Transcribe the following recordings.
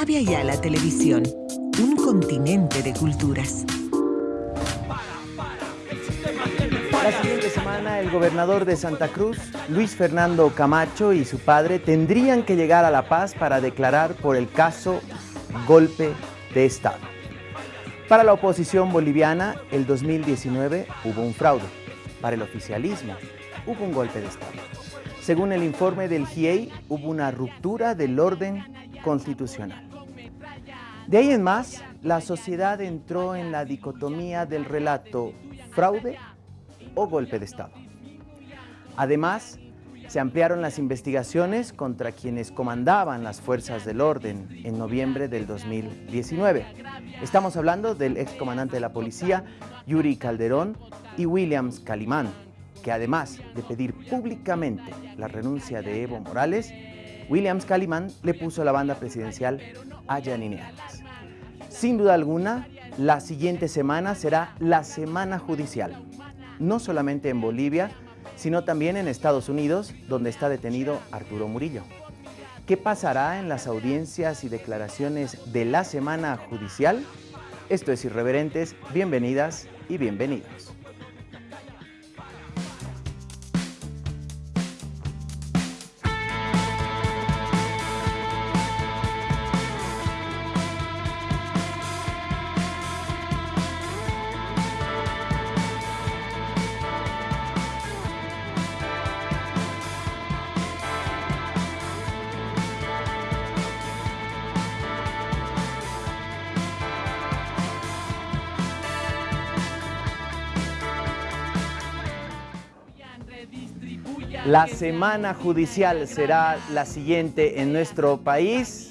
Avia Yala Televisión, un continente de culturas. La siguiente semana el gobernador de Santa Cruz, Luis Fernando Camacho y su padre tendrían que llegar a La Paz para declarar por el caso golpe de Estado. Para la oposición boliviana, el 2019 hubo un fraude. Para el oficialismo, hubo un golpe de Estado. Según el informe del GIEI, hubo una ruptura del orden constitucional. De ahí en más, la sociedad entró en la dicotomía del relato fraude o golpe de Estado. Además, se ampliaron las investigaciones contra quienes comandaban las fuerzas del orden en noviembre del 2019. Estamos hablando del excomandante de la policía, Yuri Calderón, y Williams Calimán, que además de pedir públicamente la renuncia de Evo Morales, Williams Calimán le puso la banda presidencial a. Sin duda alguna, la siguiente semana será la semana judicial, no solamente en Bolivia, sino también en Estados Unidos, donde está detenido Arturo Murillo. ¿Qué pasará en las audiencias y declaraciones de la semana judicial? Esto es Irreverentes, bienvenidas y bienvenidos. La semana judicial será la siguiente en nuestro país.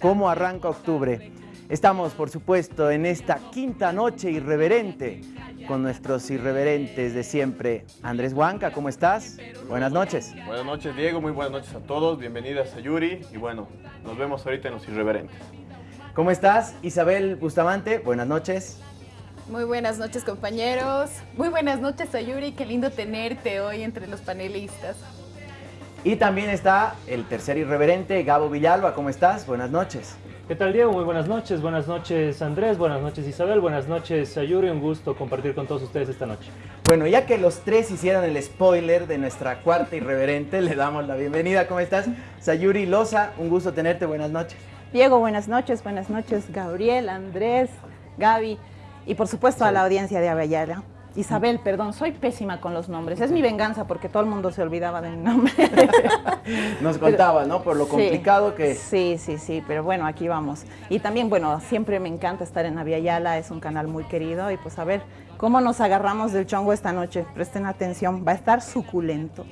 ¿Cómo arranca octubre? Estamos, por supuesto, en esta quinta noche irreverente con nuestros irreverentes de siempre. Andrés Huanca, ¿cómo estás? Buenas noches. Buenas noches, Diego. Muy buenas noches a todos. Bienvenidas a Yuri. Y bueno, nos vemos ahorita en los irreverentes. ¿Cómo estás? Isabel Bustamante, buenas noches. Muy buenas noches compañeros, muy buenas noches Sayuri, qué lindo tenerte hoy entre los panelistas. Y también está el tercer irreverente, Gabo Villalba, ¿cómo estás? Buenas noches. ¿Qué tal Diego? Muy buenas noches, buenas noches Andrés, buenas noches Isabel, buenas noches Sayuri, un gusto compartir con todos ustedes esta noche. Bueno, ya que los tres hicieron el spoiler de nuestra cuarta irreverente, le damos la bienvenida. ¿Cómo estás? Sayuri Loza, un gusto tenerte, buenas noches. Diego, buenas noches, buenas noches Gabriel, Andrés, Gaby. Y por supuesto a la audiencia de Avellala. Isabel, perdón, soy pésima con los nombres. Es mi venganza porque todo el mundo se olvidaba de mi nombre. Nos contaba, ¿no? Por lo complicado que... Sí, sí, sí, pero bueno, aquí vamos. Y también, bueno, siempre me encanta estar en Aviala, es un canal muy querido y pues a ver cómo nos agarramos del chongo esta noche. Presten atención, va a estar suculento.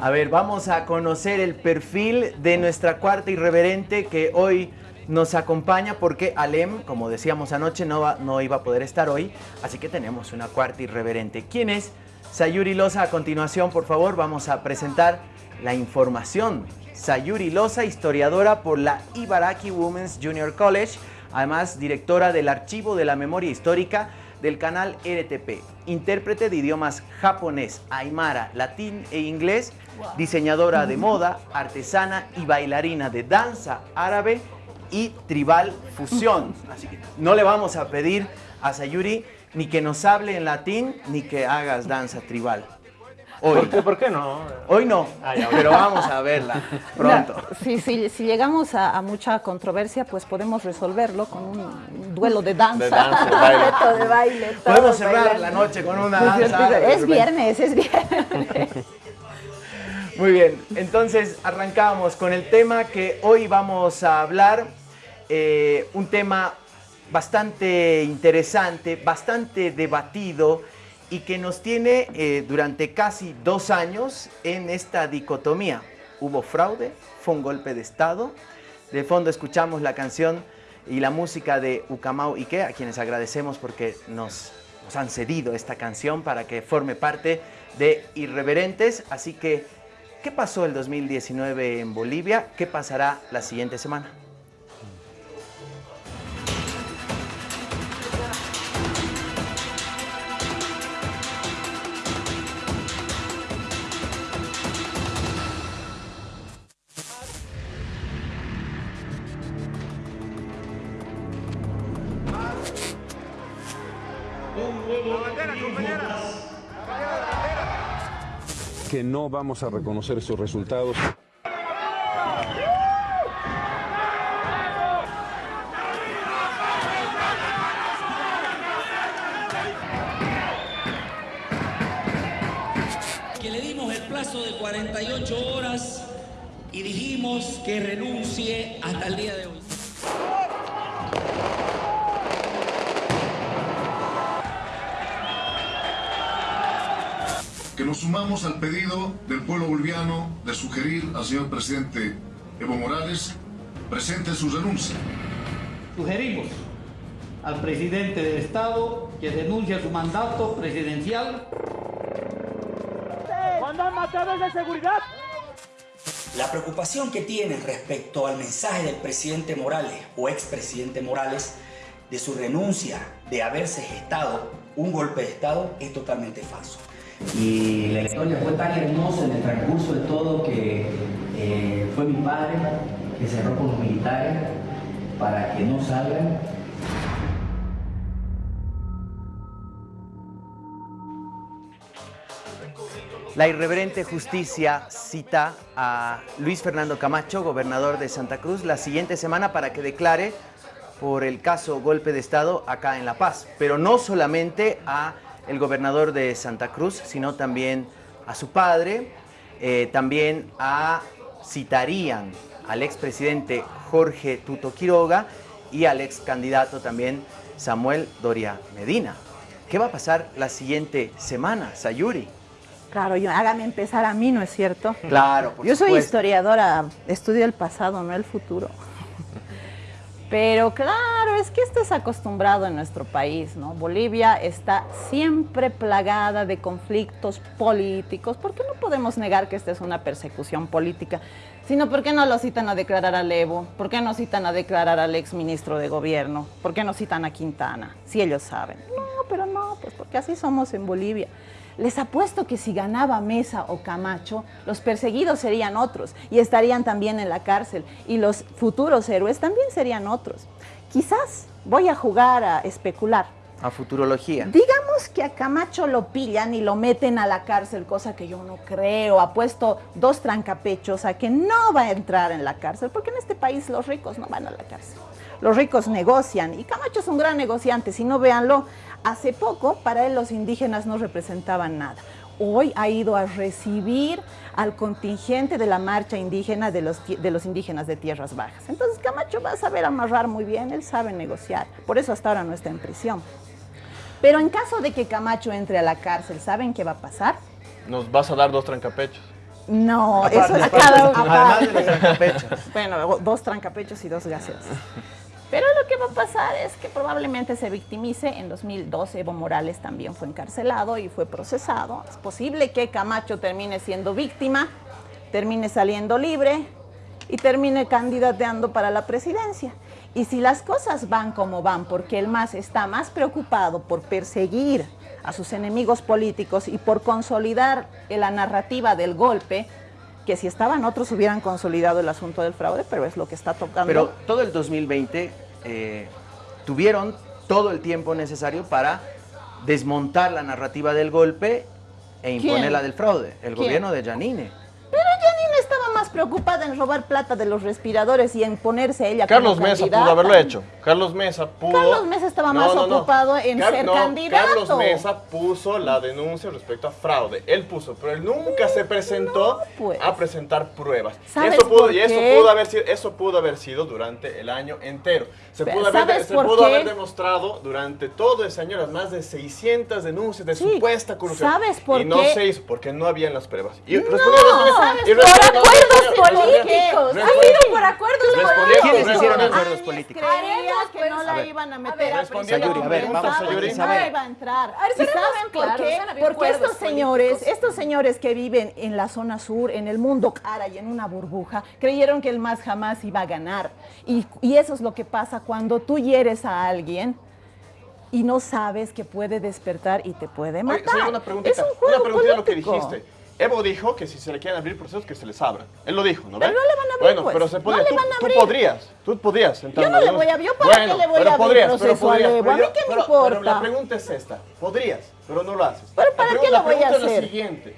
A ver, vamos a conocer el perfil de nuestra cuarta irreverente que hoy nos acompaña porque Alem, como decíamos anoche, no, no iba a poder estar hoy, así que tenemos una cuarta irreverente. ¿Quién es? Sayuri Loza, a continuación, por favor, vamos a presentar la información. Sayuri Loza, historiadora por la Ibaraki Women's Junior College, además directora del Archivo de la Memoria Histórica del canal RTP, intérprete de idiomas japonés, aymara, latín e inglés, diseñadora de moda, artesana y bailarina de danza árabe y Tribal Fusión. Así que no le vamos a pedir a Sayuri ni que nos hable en latín ni que hagas danza tribal. Hoy. ¿Por, qué, no? Hoy no, ah, pero vamos a verla pronto. si, si, llegamos a, mucha controversia, pues podemos resolverlo con un duelo de danza. De danza, de baile. de baile podemos cerrar la noche con una danza. Es viernes, es viernes. Muy bien, entonces arrancamos con el tema que hoy vamos a hablar, eh, un tema bastante interesante, bastante debatido y que nos tiene eh, durante casi dos años en esta dicotomía. Hubo fraude, fue un golpe de Estado. De fondo escuchamos la canción y la música de Ucamau Ike, a quienes agradecemos porque nos, nos han cedido esta canción para que forme parte de Irreverentes. Así que ¿Qué pasó el 2019 en Bolivia? ¿Qué pasará la siguiente semana? Que no vamos a reconocer esos resultados. que le dimos el plazo de 48 horas y dijimos que renuncie sumamos al pedido del pueblo boliviano de sugerir al señor presidente Evo Morales presente su renuncia. Sugerimos al presidente del Estado que denuncie su mandato presidencial. de seguridad? La preocupación que tienen respecto al mensaje del presidente Morales o expresidente Morales de su renuncia de haberse gestado un golpe de Estado es totalmente falso. Y la historia fue tan hermosa en el transcurso de todo que eh, fue mi padre que cerró con los militares para que no salgan. La irreverente justicia cita a Luis Fernando Camacho, gobernador de Santa Cruz, la siguiente semana para que declare por el caso golpe de Estado acá en La Paz. Pero no solamente a el gobernador de Santa Cruz, sino también a su padre, eh, también a, citarían al expresidente Jorge Tuto Quiroga y al ex candidato también Samuel Doria Medina. ¿Qué va a pasar la siguiente semana, Sayuri? Claro, yo, hágame empezar a mí, ¿no es cierto? Claro, por Yo soy supuesto. historiadora, estudio el pasado, no el futuro. Pero claro, es que esto es acostumbrado en nuestro país, ¿no? Bolivia está siempre plagada de conflictos políticos. ¿Por qué no podemos negar que esta es una persecución política? Sino, ¿por qué no lo citan a declarar a Evo? ¿Por qué no citan a declarar al ex ministro de gobierno? ¿Por qué no citan a Quintana? Si ellos saben. No, pero no, pues porque así somos en Bolivia. Les apuesto que si ganaba Mesa o Camacho, los perseguidos serían otros y estarían también en la cárcel y los futuros héroes también serían otros. Quizás voy a jugar a especular. A futurología. Digamos que a Camacho lo pillan y lo meten a la cárcel, cosa que yo no creo. Apuesto dos trancapechos a que no va a entrar en la cárcel, porque en este país los ricos no van a la cárcel. Los ricos negocian y Camacho es un gran negociante, si no véanlo, hace poco para él los indígenas no representaban nada. Hoy ha ido a recibir al contingente de la marcha indígena de los, de los indígenas de tierras bajas. Entonces Camacho va a saber amarrar muy bien, él sabe negociar, por eso hasta ahora no está en prisión. Pero en caso de que Camacho entre a la cárcel, ¿saben qué va a pasar? Nos vas a dar dos trancapechos. No, Aparte, eso es aparte, cada uno. además de los trancapechos. Bueno, dos trancapechos y dos gaseos. Pero lo que va a pasar es que probablemente se victimice. En 2012 Evo Morales también fue encarcelado y fue procesado. Es posible que Camacho termine siendo víctima, termine saliendo libre y termine candidateando para la presidencia. Y si las cosas van como van, porque el MAS está más preocupado por perseguir a sus enemigos políticos y por consolidar la narrativa del golpe, que si estaban otros hubieran consolidado el asunto del fraude, pero es lo que está tocando. Pero todo el 2020 eh, tuvieron todo el tiempo necesario para desmontar la narrativa del golpe e imponer ¿Quién? la del fraude. El ¿Quién? gobierno de Janine. Pero preocupada en robar plata de los respiradores y en ponerse ella Carlos como Mesa pudo haberlo hecho. Carlos Mesa pudo. Carlos Mesa estaba más ocupado en ser candidato. Carlos Mesa puso la denuncia respecto a fraude. Él puso, pero él nunca se presentó pues. a presentar pruebas. Y ¿Sabes eso pudo, por y eso qué? pudo haber sido, eso pudo haber sido durante el año entero. Se pudo haber, ¿sabes se por pudo qué? haber demostrado durante todo ese año las más de 600 denuncias de Sí, supuesta corrupción. ¿sabes por y no qué? se hizo porque no habían las pruebas. Y No, ¿sabes? y Por respondiendo- acuerdos políticos. respondiendo- Ha sido por acuerdos políticos. ¿Quiénes hicieron acuerdos políticos? Creía que no A la iban a A meter a respondiendo a ver, vamos, Pensaban Sayuri, no iba a entrar. A ver, ¿Y saben por qué? han Porque estos señores, estos señores que viven en la zona sur, en el mundo cara y en una burbuja, creyeron que el MAS jamás iba a ganar. Y, y eso es lo que pasa cuando tú hieres a alguien y no sabes que puede despertar y te puede Oye, matar. señor, una preguntita, es un juego una preguntita de lo que político. dijiste. Evo dijo que si se le quieren abrir procesos, que se les abran. Él lo dijo, ¿no Pero ve? no le van a abrir, Bueno, pues. pero se No podría. le tú, van a tú abrir. podrías, tú podrías. entrar Yo no le la- voy a- yo para qué le voy pero a abrir podrías, pero proceso a podrías, Evo, pero a mí qué me pero- Pero importa. la pregunta es esta. Podrías, pero no lo haces. ¿Pero La para qué la lo voy a pregunta es hacer? la siguiente.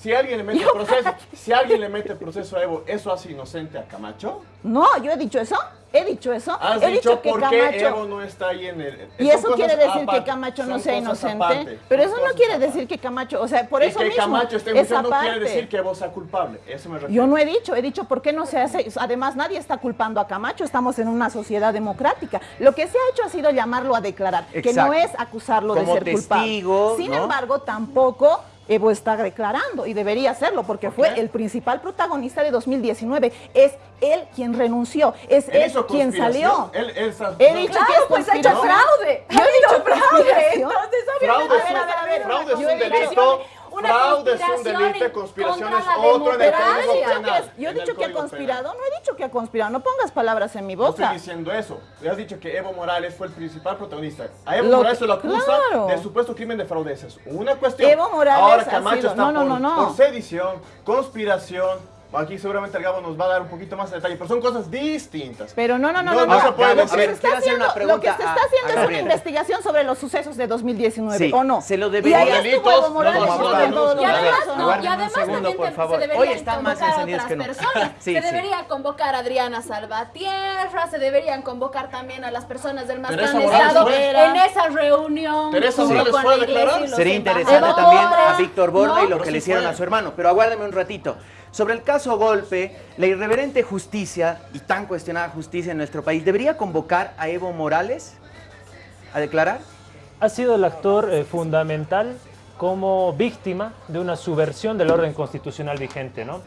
Si alguien le mete Yo- proceso, si alguien le mete proceso a Evo, ¿eso hace inocente a Camacho? No, yo he dicho eso. He dicho eso. Has he dicho dicho que por qué Camacho. Evo no está ahí en el... Y eso quiere decir que Camacho no sea inocente. aparte, pero eso no quiere aparte. decir que Camacho, o sea, por y eso que mismo, Camacho esté no quiere decir que Evo sea culpable. Eso me refiero. Yo no he dicho, he dicho por qué no se hace. Además, nadie está culpando a Camacho, estamos en una sociedad democrática. Lo que se ha hecho ha sido llamarlo a declarar, que no es acusarlo Como de ser testigo, culpable. Sin ¿no? embargo, tampoco Evo está declarando y debería hacerlo porque fue el principal protagonista de 2019. Es él quien renunció, es Él él, quien salió. Él, él He dicho Claro, que es pues ha hecho fraude. Yo he dicho fraude. Entonces, Fraude obviamente, es un- a ver, a ver, a ver, fraude es yo un he dicho delito, una fraude es un delito, conspiración es otro en el Código Penal. yo he dicho que ha conspirado, no he dicho que ha conspirado, no pongas palabras en mi No estoy boca. diciendo eso. Le has dicho que Evo Morales fue el principal protagonista. A Evo Lo Morales se lo acusa claro. de supuesto crimen de fraude. Esa es una cuestión. Evo Morales Ahora Camacho sido- está no, no, por, no. por sedición, conspiración. Aquí seguramente el Gabo nos va a dar un poquito más de detalle, pero son cosas distintas. Pero no, no, no, No, no. no no. se puede decir. A ver, está quiero hacer una haciendo, lo que se pregunta está a- haciendo a es una investigación sobre los sucesos de 2019, Sí, ¿o no? se lo Y debería- ahí estuvo Evo Morales no, Y A además, no, y además segundo, también se Hoy deberían están más convocar a encendidos otras que nunca. personas. Sí, se sí. debería convocar a Adriana Salvatierra, se deberían convocar también a las personas del más Teresa grande Morales estado en esa reunión. Teresa Morales fue a declarar. y Sería interesante también a Víctor Borda y lo que sí le hicieron a su hermano. Pero aguárdame un ratito. Sobre el caso Golpe, la irreverente justicia y tan cuestionada justicia en nuestro país, ¿debería convocar a Evo Morales a declarar? ha sido el actor eh, fundamental como víctima de una subversión del orden constitucional vigente, ¿no?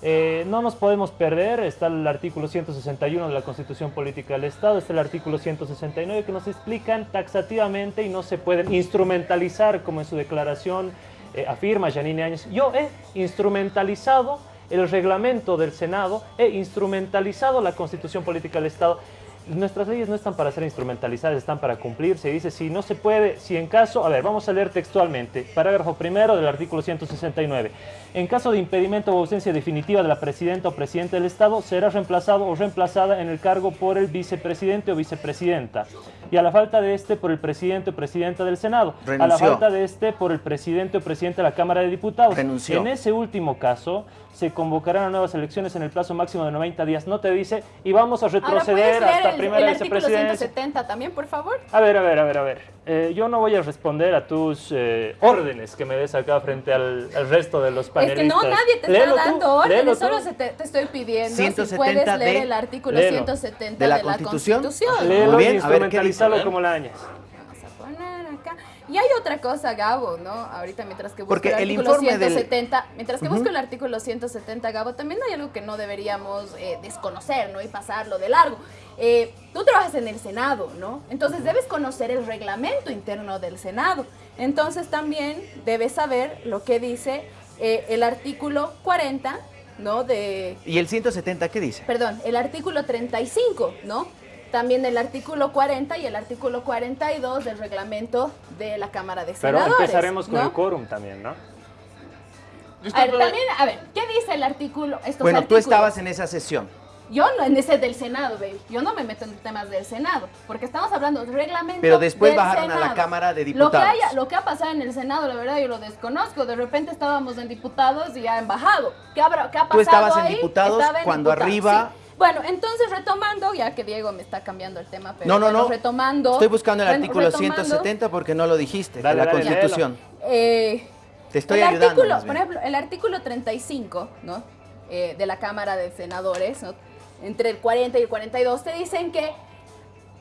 Eh, no nos podemos perder, está el artículo 161 de la Constitución Política del Estado, está el artículo 169 que nos explican taxativamente y no se pueden instrumentalizar como en su declaración eh, afirma Janine Áñez. Yo he instrumentalizado el reglamento del Senado, he instrumentalizado la Constitución Política del Estado. Nuestras leyes no están para ser instrumentalizadas, están para cumplirse. Dice, si no se puede, si en caso, a ver, vamos a leer textualmente, parágrafo primero del artículo 169. En caso de impedimento o ausencia definitiva de la presidenta o presidente del Estado, será reemplazado o reemplazada en el cargo por el vicepresidente o vicepresidenta. Y a la falta de este, por el presidente o presidenta del Senado. A la falta de este, por el presidente o presidente de la Cámara de Diputados. Renunció. En ese último caso, se convocarán a nuevas elecciones en el plazo máximo de 90 días. No te dice, y vamos a Ahora, ¿puedes retroceder leer hasta el, primera el artículo vicepresidencia. 170 también, por favor? A ver, a ver, a ver, a ver. Eh, yo no voy a responder a tus eh, órdenes que me des acá frente al, al resto de los Es panelistas. que no, nadie te Léelo está tú, dando órdenes, tú. solo se te, te estoy pidiendo si 170 puedes leer de- el artículo léelo. 170 ¿De la de la Constitución? Constitución. Léelo Muy bien, y a ver, ¿qué dice? como la añas. Vamos a poner acá. Y hay otra cosa, Gabo, ¿no? Ahorita mientras que busco Porque el el artículo del- 170, mientras que busco el artículo 170, Gabo, también hay algo que no deberíamos eh, desconocer, ¿no? Y pasarlo de largo. Eh, tú trabajas en el Senado, ¿no? Entonces debes conocer el reglamento interno del Senado. Entonces también debes saber lo que dice eh, el artículo 40, ¿no? De, ¿Y el 170 qué dice? perdón, el artículo 35, ¿no? También el artículo 40 y el artículo 42 del reglamento de la Cámara de Pero Senadores. empezaremos con ¿no? el quórum también, ¿no? A ver, también, a ver, ¿qué dice el artículo? Estos Bueno, tú estabas en esa sesión. Yo no, en ese del Senado, baby. Yo no me meto en temas del Senado, porque estamos hablando de reglamento Pero después del bajaron a la. Cámara de Lo que, Diputados. haya, lo que ha pasado en el Senado, la verdad, yo lo desconozco. De repente estábamos en diputados y ya en bajado. ¿Qué, habrá, qué ha pasado Tú estabas en diputados Estaba en cuando diputados, arriba- sí. Bueno, entonces retomando, ya que Diego me está cambiando el tema, pero No, no, bueno, no. retomando. Estoy buscando el bueno, artículo retomando, 170 porque no lo dijiste, Dale, de la dale, Constitución. eh, Te estoy el ayudando. artículo, por ejemplo, el artículo 35, ¿no? Eh, de la Cámara de Senadores, ¿no? entre el 40 y el 42, te dicen que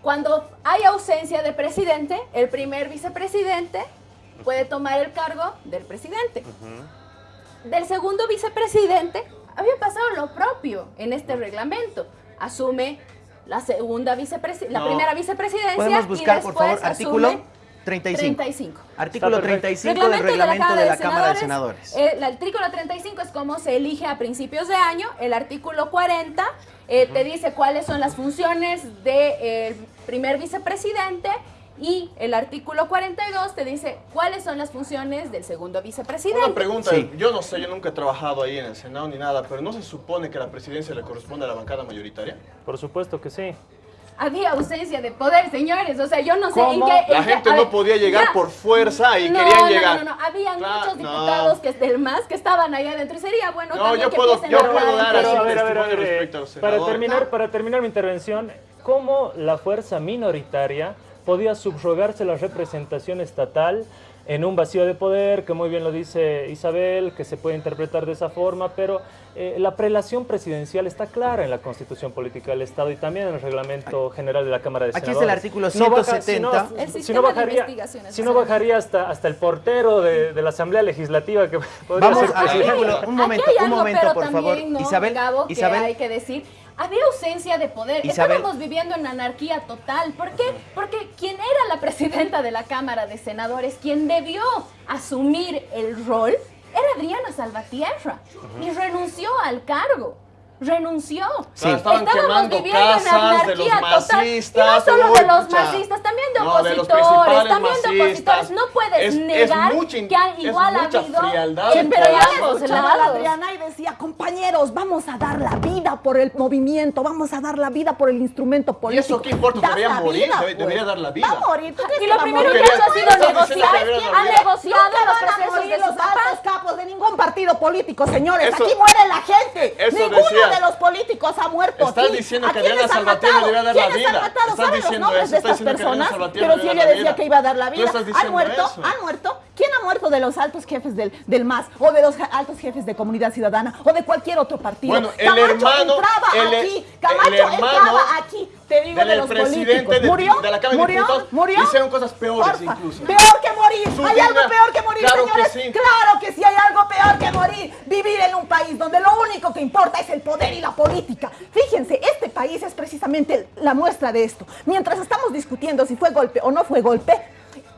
cuando hay ausencia de presidente, el primer vicepresidente puede tomar el cargo del presidente. Del segundo vicepresidente había pasado lo propio en este reglamento. Asume la segunda vicepresidencia, la No. primera vicepresidencia Podemos y buscar, por después favor, artículo asume 35. 35. Artículo Está perfecto. 35 del reglamento de la Cámara de Senadores. Eh, el artículo 35 es cómo se elige a principios de año. El artículo 40 eh, te dice cuáles son las funciones del primer vicepresidente Y el artículo 42 te dice cuáles son las funciones del segundo vicepresidente. Una pregunta, yo no sé, yo nunca he trabajado ahí en el Senado ni nada, pero ¿no se supone que la presidencia le corresponde a la bancada mayoritaria? Por supuesto que sí. Había ausencia de poder, señores. O sea, yo no sé en qué. La gente no podía llegar por fuerza y querían llegar. No, no, no. Habían muchos diputados que del MAS que estaban ahí adentro y sería bueno. No, yo puedo, yo puedo dar así a ver, a ver, a ver, para terminar, para terminar mi intervención, ¿cómo la fuerza minoritaria podía subrogarse la representación estatal en un vacío de poder, que muy bien lo dice Isabel, que se puede interpretar de esa forma, pero eh, la prelación presidencial está clara en la Constitución Política del Estado y también en el Reglamento General de la Cámara de Senadores. Aquí es el artículo 170. Si no, bajaría, si no bajaría hasta, hasta el portero de, la Asamblea Legislativa que podría Vamos al artículo, un momento, un momento, por favor. Isabel, Isabel, que hay que decir había ausencia de poder. Estábamos viviendo en anarquía total. ¿Por qué? Porque quien era la presidenta de la Cámara de Senadores, quien debió asumir el rol, era Adriana Salvatierra y renunció al cargo renunció. Sí. estaban Estábamos viviendo casas de los masistas. Y no solo de los masistas, también de opositores, también de opositores. No puedes negar que hay igual ha habido... pero ya la Adriana y decía, compañeros, vamos a dar la vida por el movimiento, vamos a dar la vida por el instrumento político. ¿Y eso qué importa? Debería morir, pues. debería dar la vida. Va a morir. Y lo primero que ha hecho ha sido negociar, ha negociado los procesos de los altos capos de ningún partido político, señores. Aquí muere la gente. De los políticos ha muerto. Estás diciendo que Adriana Salvatierra debía dar la vida. Estás diciendo eso. de estas personas? Pero si ella decía que iba a dar la vida. ¿Han muerto? ¿Han muerto? ¿Quién muerto de los altos jefes del, del MAS o de los altos jefes de Comunidad Ciudadana o de cualquier otro partido? Bueno, el Camacho hermano, entraba el, aquí. Camacho el entraba aquí. Te digo de los políticos. ¿Murió? De, la Cámara ¿Murió? de Diputados ¿Murió? hicieron cosas peores incluso. Peor que morir. Su ¿Hay vida, algo peor que morir, claro señores? Que sí. Claro que sí hay algo peor que morir. Vivir en un país donde lo único que importa es el poder y la política. Fíjense, este país es precisamente la muestra de esto. Mientras estamos discutiendo si fue golpe o no fue golpe,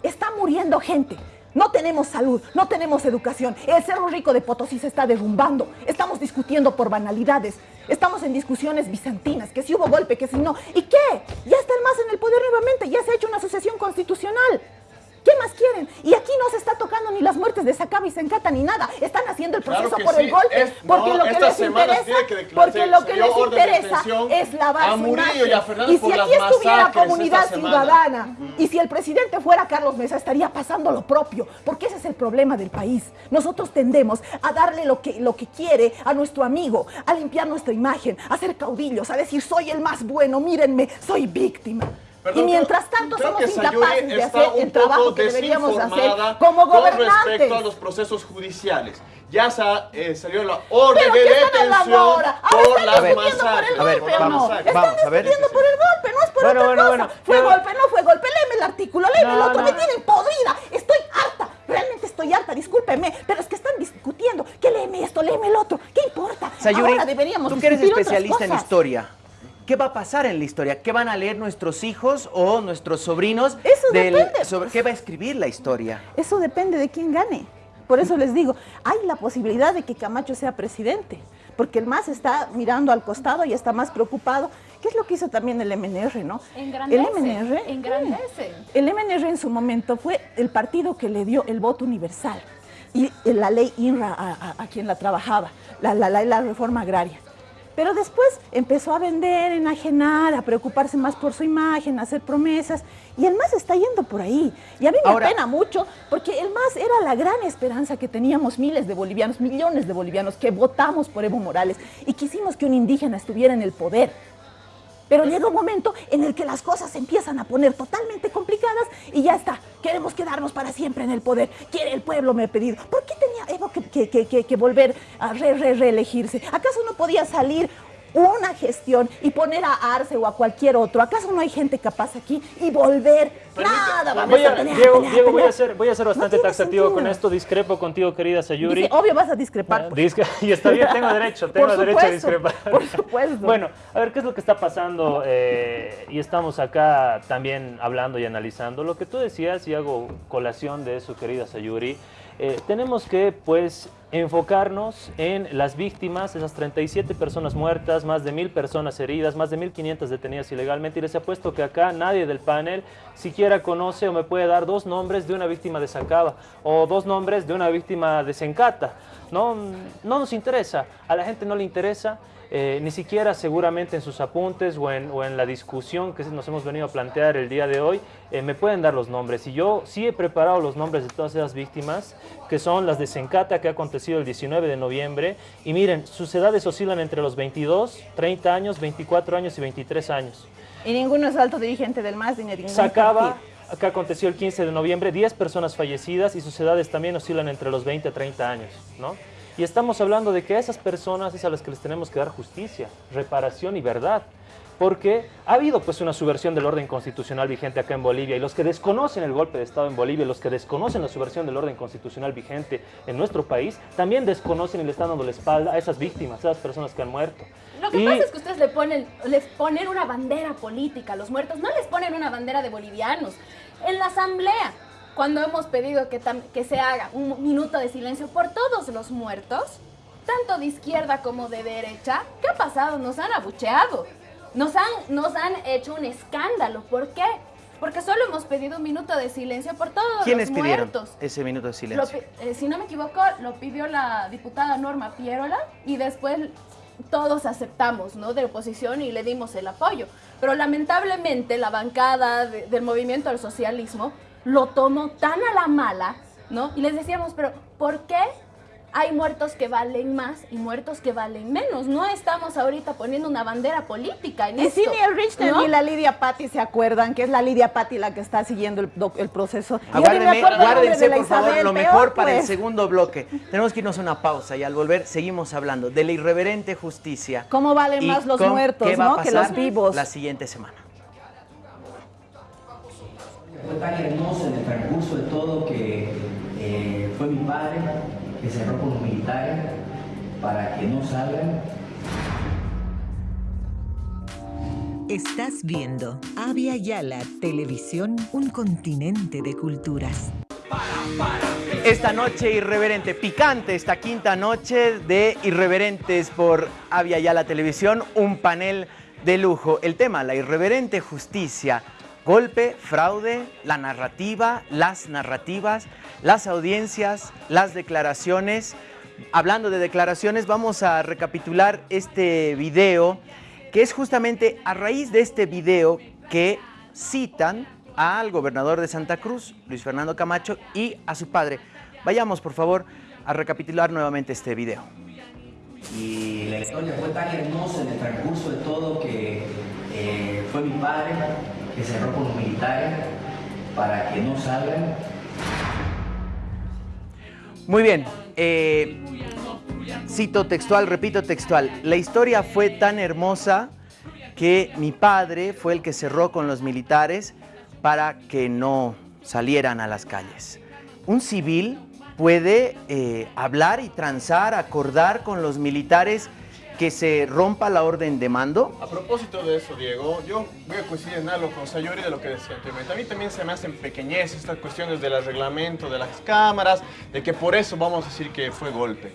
está muriendo gente. No tenemos salud, no tenemos educación. El Cerro Rico de Potosí se está derrumbando. Estamos discutiendo por banalidades. Estamos en discusiones bizantinas, que si hubo golpe, que si no. ¿Y qué? Ya está el MAS en el poder nuevamente, ya se ha hecho una sucesión constitucional. ¿Qué más quieren? Y aquí no se está tocando ni las muertes de Sacaba y Sencata ni nada. Están haciendo el proceso por el golpe. porque lo que les interesa, porque lo que les interesa es lavar su imagen. Y, si aquí estuviera comunidad ciudadana y si el presidente fuera Carlos Mesa, estaría pasando lo propio. Porque ese es el problema del país. Nosotros tendemos a darle lo que, lo que quiere a nuestro amigo, a limpiar nuestra imagen, a ser caudillos, a decir soy el más bueno, mírenme, soy víctima y mientras tanto somos incapaces de hacer el trabajo que deberíamos hacer como gobernantes. Con respecto a los procesos judiciales. Ya eh, salió la orden de detención por las masacres. A ver, vamos, Están discutiendo por el golpe, no es por otra cosa. fue golpe, no fue golpe. Léeme el artículo, léeme el otro. Me tienen podrida. Estoy harta. Realmente estoy harta, discúlpeme, pero es que están discutiendo. Que léeme esto, léeme el otro. ¿Qué importa? Sayuri, Ahora deberíamos tú que eres especialista en historia. ¿Qué va a pasar en la historia? ¿Qué van a leer nuestros hijos o nuestros sobrinos? Eso depende. Sobre, ¿Qué va a escribir la historia? Eso depende de quién gane. Por eso les digo, hay la posibilidad de que Camacho sea presidente, porque el MAS está mirando al costado y está más preocupado. ¿Qué es lo que hizo también el MNR, no? Engrandece, el MNR. Engrandece. El MNR en su momento fue el partido que le dio el voto universal y la ley INRA a, quien la trabajaba, la, la, la reforma agraria. Pero después empezó a vender, enajenar, a preocuparse más por su imagen, a hacer promesas. Y el MAS está yendo por ahí. Y a mí me apena mucho porque el MAS era la gran esperanza que teníamos miles de bolivianos, millones de bolivianos que votamos por Evo Morales y quisimos que un indígena estuviera en el poder. Pero llega un momento en el que las cosas empiezan a poner totalmente complicadas y ya está. Queremos quedarnos para siempre en el poder. Quiere el pueblo me ha pedido. ¿Por qué tenía Evo que, volver a re, re, reelegirse? ¿Acaso no podía salir una gestión y poner a Arce o a cualquier otro. ¿Acaso no hay gente capaz aquí? Y volver. Nada, vamos voy a, pelear, Diego, Diego voy, a ser, voy a ser bastante taxativo con esto. Discrepo contigo, querida Sayuri. obvio vas a discrepar. y está bien, tengo derecho, tengo derecho a discrepar. Por supuesto. bueno, a ver, ¿qué es lo que está pasando? Eh, y estamos acá también hablando y analizando. Lo que tú decías, y hago colación de eso, querida Sayuri, eh, tenemos que, pues, enfocarnos en las víctimas, esas 37 personas muertas, más de mil personas heridas, más de 1.500 detenidas ilegalmente. Y les apuesto que acá nadie del panel siquiera conoce o me puede dar dos nombres de una víctima de Sacaba o dos nombres de una víctima de Sencata. No, no nos interesa, a la gente no le interesa. Eh, ni siquiera seguramente en sus apuntes o en, o en, la discusión que nos hemos venido a plantear el día de hoy, eh, me pueden dar los nombres. Y yo sí he preparado los nombres de todas esas víctimas, que son las de Sencata, que ha acontecido el 19 de noviembre. Y miren, sus edades oscilan entre los 22, 30 años, 24 años y 23 años. Y ninguno es alto dirigente del MAS ni de ningún Sacaba, que aconteció el 15 de noviembre, 10 personas fallecidas y sus edades también oscilan entre los 20 a 30 años, ¿no? Y estamos hablando de que a esas personas es a las que les tenemos que dar justicia, reparación y verdad. Porque ha habido pues una subversión del orden constitucional vigente acá en Bolivia y los que desconocen el golpe de Estado en Bolivia, los que desconocen la subversión del orden constitucional vigente en nuestro país, también desconocen y le están dando la espalda a esas víctimas, a esas personas que han muerto. Lo que pasa es que ustedes le ponen, les ponen una bandera política a los muertos, no les ponen una bandera de bolivianos. En la asamblea, cuando hemos pedido que, que se haga un minuto de silencio por todos los muertos, tanto de izquierda como de derecha, ¿qué ha pasado? Nos han abucheado, nos han, nos han hecho un escándalo. ¿Por qué? Porque solo hemos pedido un minuto de silencio por todos los muertos. ¿Quiénes pidieron ese minuto de silencio? eh, si no me equivoco, lo pidió la diputada Norma Pierola y después todos aceptamos, ¿no? De oposición y le dimos el apoyo. Pero lamentablemente la bancada de, del movimiento al socialismo lo tomó tan a la mala, ¿no? Y les decíamos, pero ¿por qué hay muertos que valen más y muertos que valen menos? No estamos ahorita poniendo una bandera política en y esto. Y si ni el Richter ¿no? ni la Lidia Patti se acuerdan que es la Lidia Patti la que está siguiendo el, el proceso. Aguárdenme, guárdense, por favor, lo mejor peor, para pues. el segundo bloque. Tenemos que irnos a una pausa y al volver seguimos hablando de la irreverente justicia. ¿Cómo valen más los muertos, ¿no? que los vivos? La siguiente semana. Fue tan hermoso en el transcurso de todo que eh, fue mi padre que cerró con los militares para que no salgan. Estás viendo Avia Yala Televisión, un continente de culturas. Esta noche irreverente, picante, esta quinta noche de Irreverentes por Avia Yala Televisión, un panel de lujo. El tema, la irreverente justicia. Golpe, fraude, la narrativa, las narrativas, las audiencias, las declaraciones. Hablando de declaraciones, vamos a recapitular este video, que es justamente a raíz de este video que citan al gobernador de Santa Cruz, Luis Fernando Camacho, y a su padre. Vayamos, por favor, a recapitular nuevamente este video. Y la historia fue tan hermosa en el transcurso de todo que eh, fue mi padre que cerró con los militares para que no salgan. Muy bien, eh, cito textual, repito textual, la historia fue tan hermosa que mi padre fue el que cerró con los militares para que no salieran a las calles. Un civil puede eh, hablar y transar, acordar con los militares que se rompa la orden de mando? A propósito de eso, Diego, yo voy a coincidir en algo con Sayuri de lo que decía anteriormente. A mí también se me hacen pequeñez estas cuestiones del reglamento de las cámaras, de que por eso vamos a decir que fue golpe.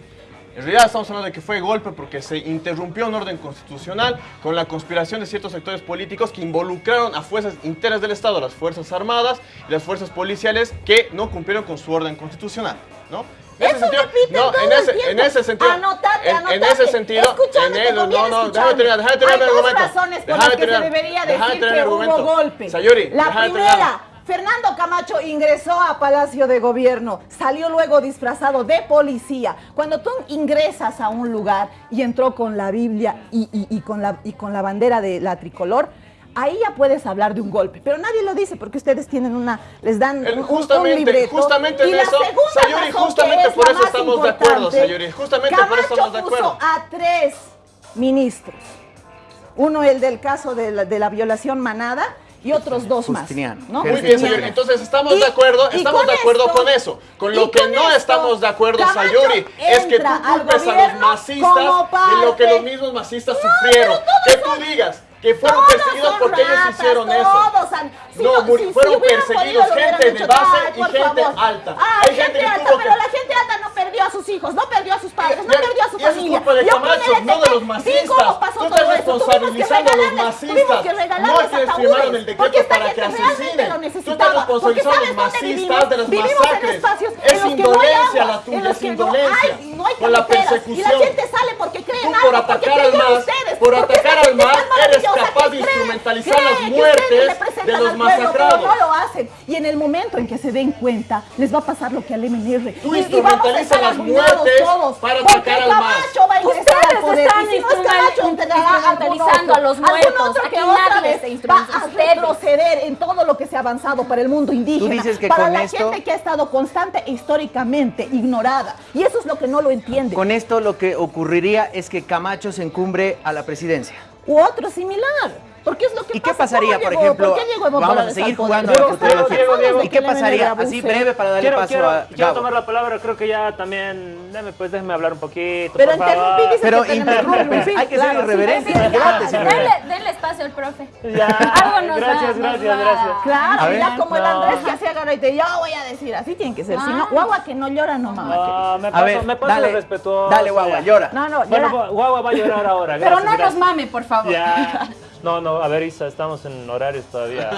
En realidad estamos hablando de que fue golpe porque se interrumpió un orden constitucional con la conspiración de ciertos sectores políticos que involucraron a fuerzas internas del Estado, las Fuerzas Armadas y las Fuerzas Policiales que no cumplieron con su orden constitucional, ¿no? En ese sentido, no, en ese, en ese sentido, anotate, en, anotate. en ese sentido, en el, no, no, déjame terminar, déjame terminar Hay mi dos argumento. razones por las que terminar, se debería decir que mi hubo argumento. golpe. Sayuri, La primera. Fernando Camacho ingresó a Palacio de Gobierno, salió luego disfrazado de policía. Cuando tú ingresas a un lugar y entró con la Biblia y, y- y con, la, y con la bandera de la tricolor, ahí ya puedes hablar de un golpe. Pero nadie lo dice porque ustedes tienen una, les dan El- un, un justamente, libreto. justamente y en la eso, segunda Sayuri, razón, justamente que es por eso más estamos de acuerdo, Sayuri, justamente por eso estamos de Camacho acuerdo. puso a tres ministros. Uno el del caso de la, de la violación manada y otros dos más. Justiniano. ¿no? Muy bien. Sayuri. Entonces estamos Y- de acuerdo, estamos con de acuerdo esto- con eso. Con lo que con no esto, estamos de acuerdo, Camacho Sayuri, es que tú culpes a los masistas de lo que los mismos masistas sufrieron. Que tú digas que fueron Todos perseguidos porque ellos ratas, hicieron todos eso. si no, no- si- si fueron hubieran perseguidos podido, gente de base Ay, y gente favor. alta. Ay, Hay gente que alta, que... pero la gente alta no perdió a sus hijos, no perdió a sus padres, no Ya- perdió a su es familia. culpa de Y con Camacho, no de los masistas. ¿sí? ¿Cómo pasó Tú estás responsabilizando a los masistas. No quieres ataúdes, firmar el decreto para gente que asesinen. Tú estás responsabilizando a ¿sabes los masistas de las masacres. Es no indolencia la tuya, es no indolencia. no Por la persecución. Y la gente sale porque cree Tú por atacar al creen MAS, por atacar al gente MAS, eres capaz de instrumentalizar cree las muertes de los pueblo, masacrados. Pero no lo hacen. Y en el momento en que se den cuenta, les va a pasar lo que al MNR. Tú y, instrumentalizas las muertes todos. para atacar al. Camacho va a al Ustedes poder. están si instrumentalizando a los muertos. otro que Aquí nadie va a retroceder en todo lo que se ha avanzado para el mundo indígena. dices que para con la esto- gente que ha estado constante e históricamente ignorada. Y eso es lo que no lo entiende. Con esto lo que ocurriría es que Camacho se encumbre a la presidencia. o outro similar. Porque es lo que ¿Y qué pasa. pasaría, ¿Cómo por ejemplo? ¿Por qué Vamos a seguir jugando futuro. estamos Diego, Diego, de ¿Y qué pasaría? Así breve para darle Quiero, paso quiero, a quiero Gabo. tomar la palabra, creo que ya también, deme, pues déjeme hablar un poquito, Pero interrumpí, dice Pero interrumpir, hay que ser irreverente. Denle, espacio al profe. Ya, Algo gracias, gracias, gracias. Claro, A ya como el. Andrés que se agarra y te yo voy a decir, así tiene que ser. Si no, Ah. guagua que no llora, no mamá. Ah, me A paso, ver, me paso dale, respetuoso. dale, guagua, llora. No, no, Bueno, llora. Gua- Guagua va a llorar ahora. Pero gracias, no nos mame, por favor. No, no, a ver, Isa, estamos en horarios todavía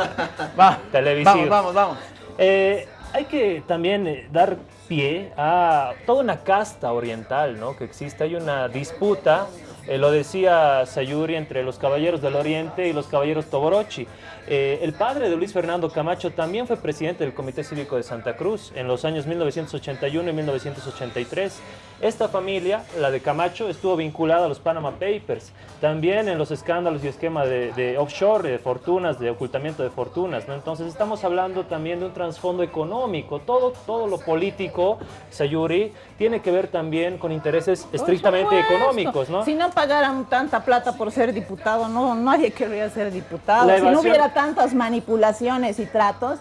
Va, televisivos. Vamos, vamos, vamos. Eh, hay que también eh, dar pie a toda una casta oriental, ¿no? Que existe, hay una disputa, eh, lo decía Sayuri, entre los caballeros del Oriente y los caballeros Toborochi. Eh, el padre de Luis Fernando Camacho también fue presidente del Comité Cívico de Santa Cruz en los años 1981 y 1983. Esta familia, la de Camacho, estuvo vinculada a los Panama Papers, también en los escándalos y esquema de, de offshore, de fortunas, de ocultamiento de fortunas. ¿no? Entonces estamos hablando también de un trasfondo económico. Todo, todo lo político, Sayuri, tiene que ver también con intereses estrictamente económicos. ¿no? Si no pagaran tanta plata por ser diputado, no, nadie querría ser diputado. Si no hubiera tantas manipulaciones y tratos,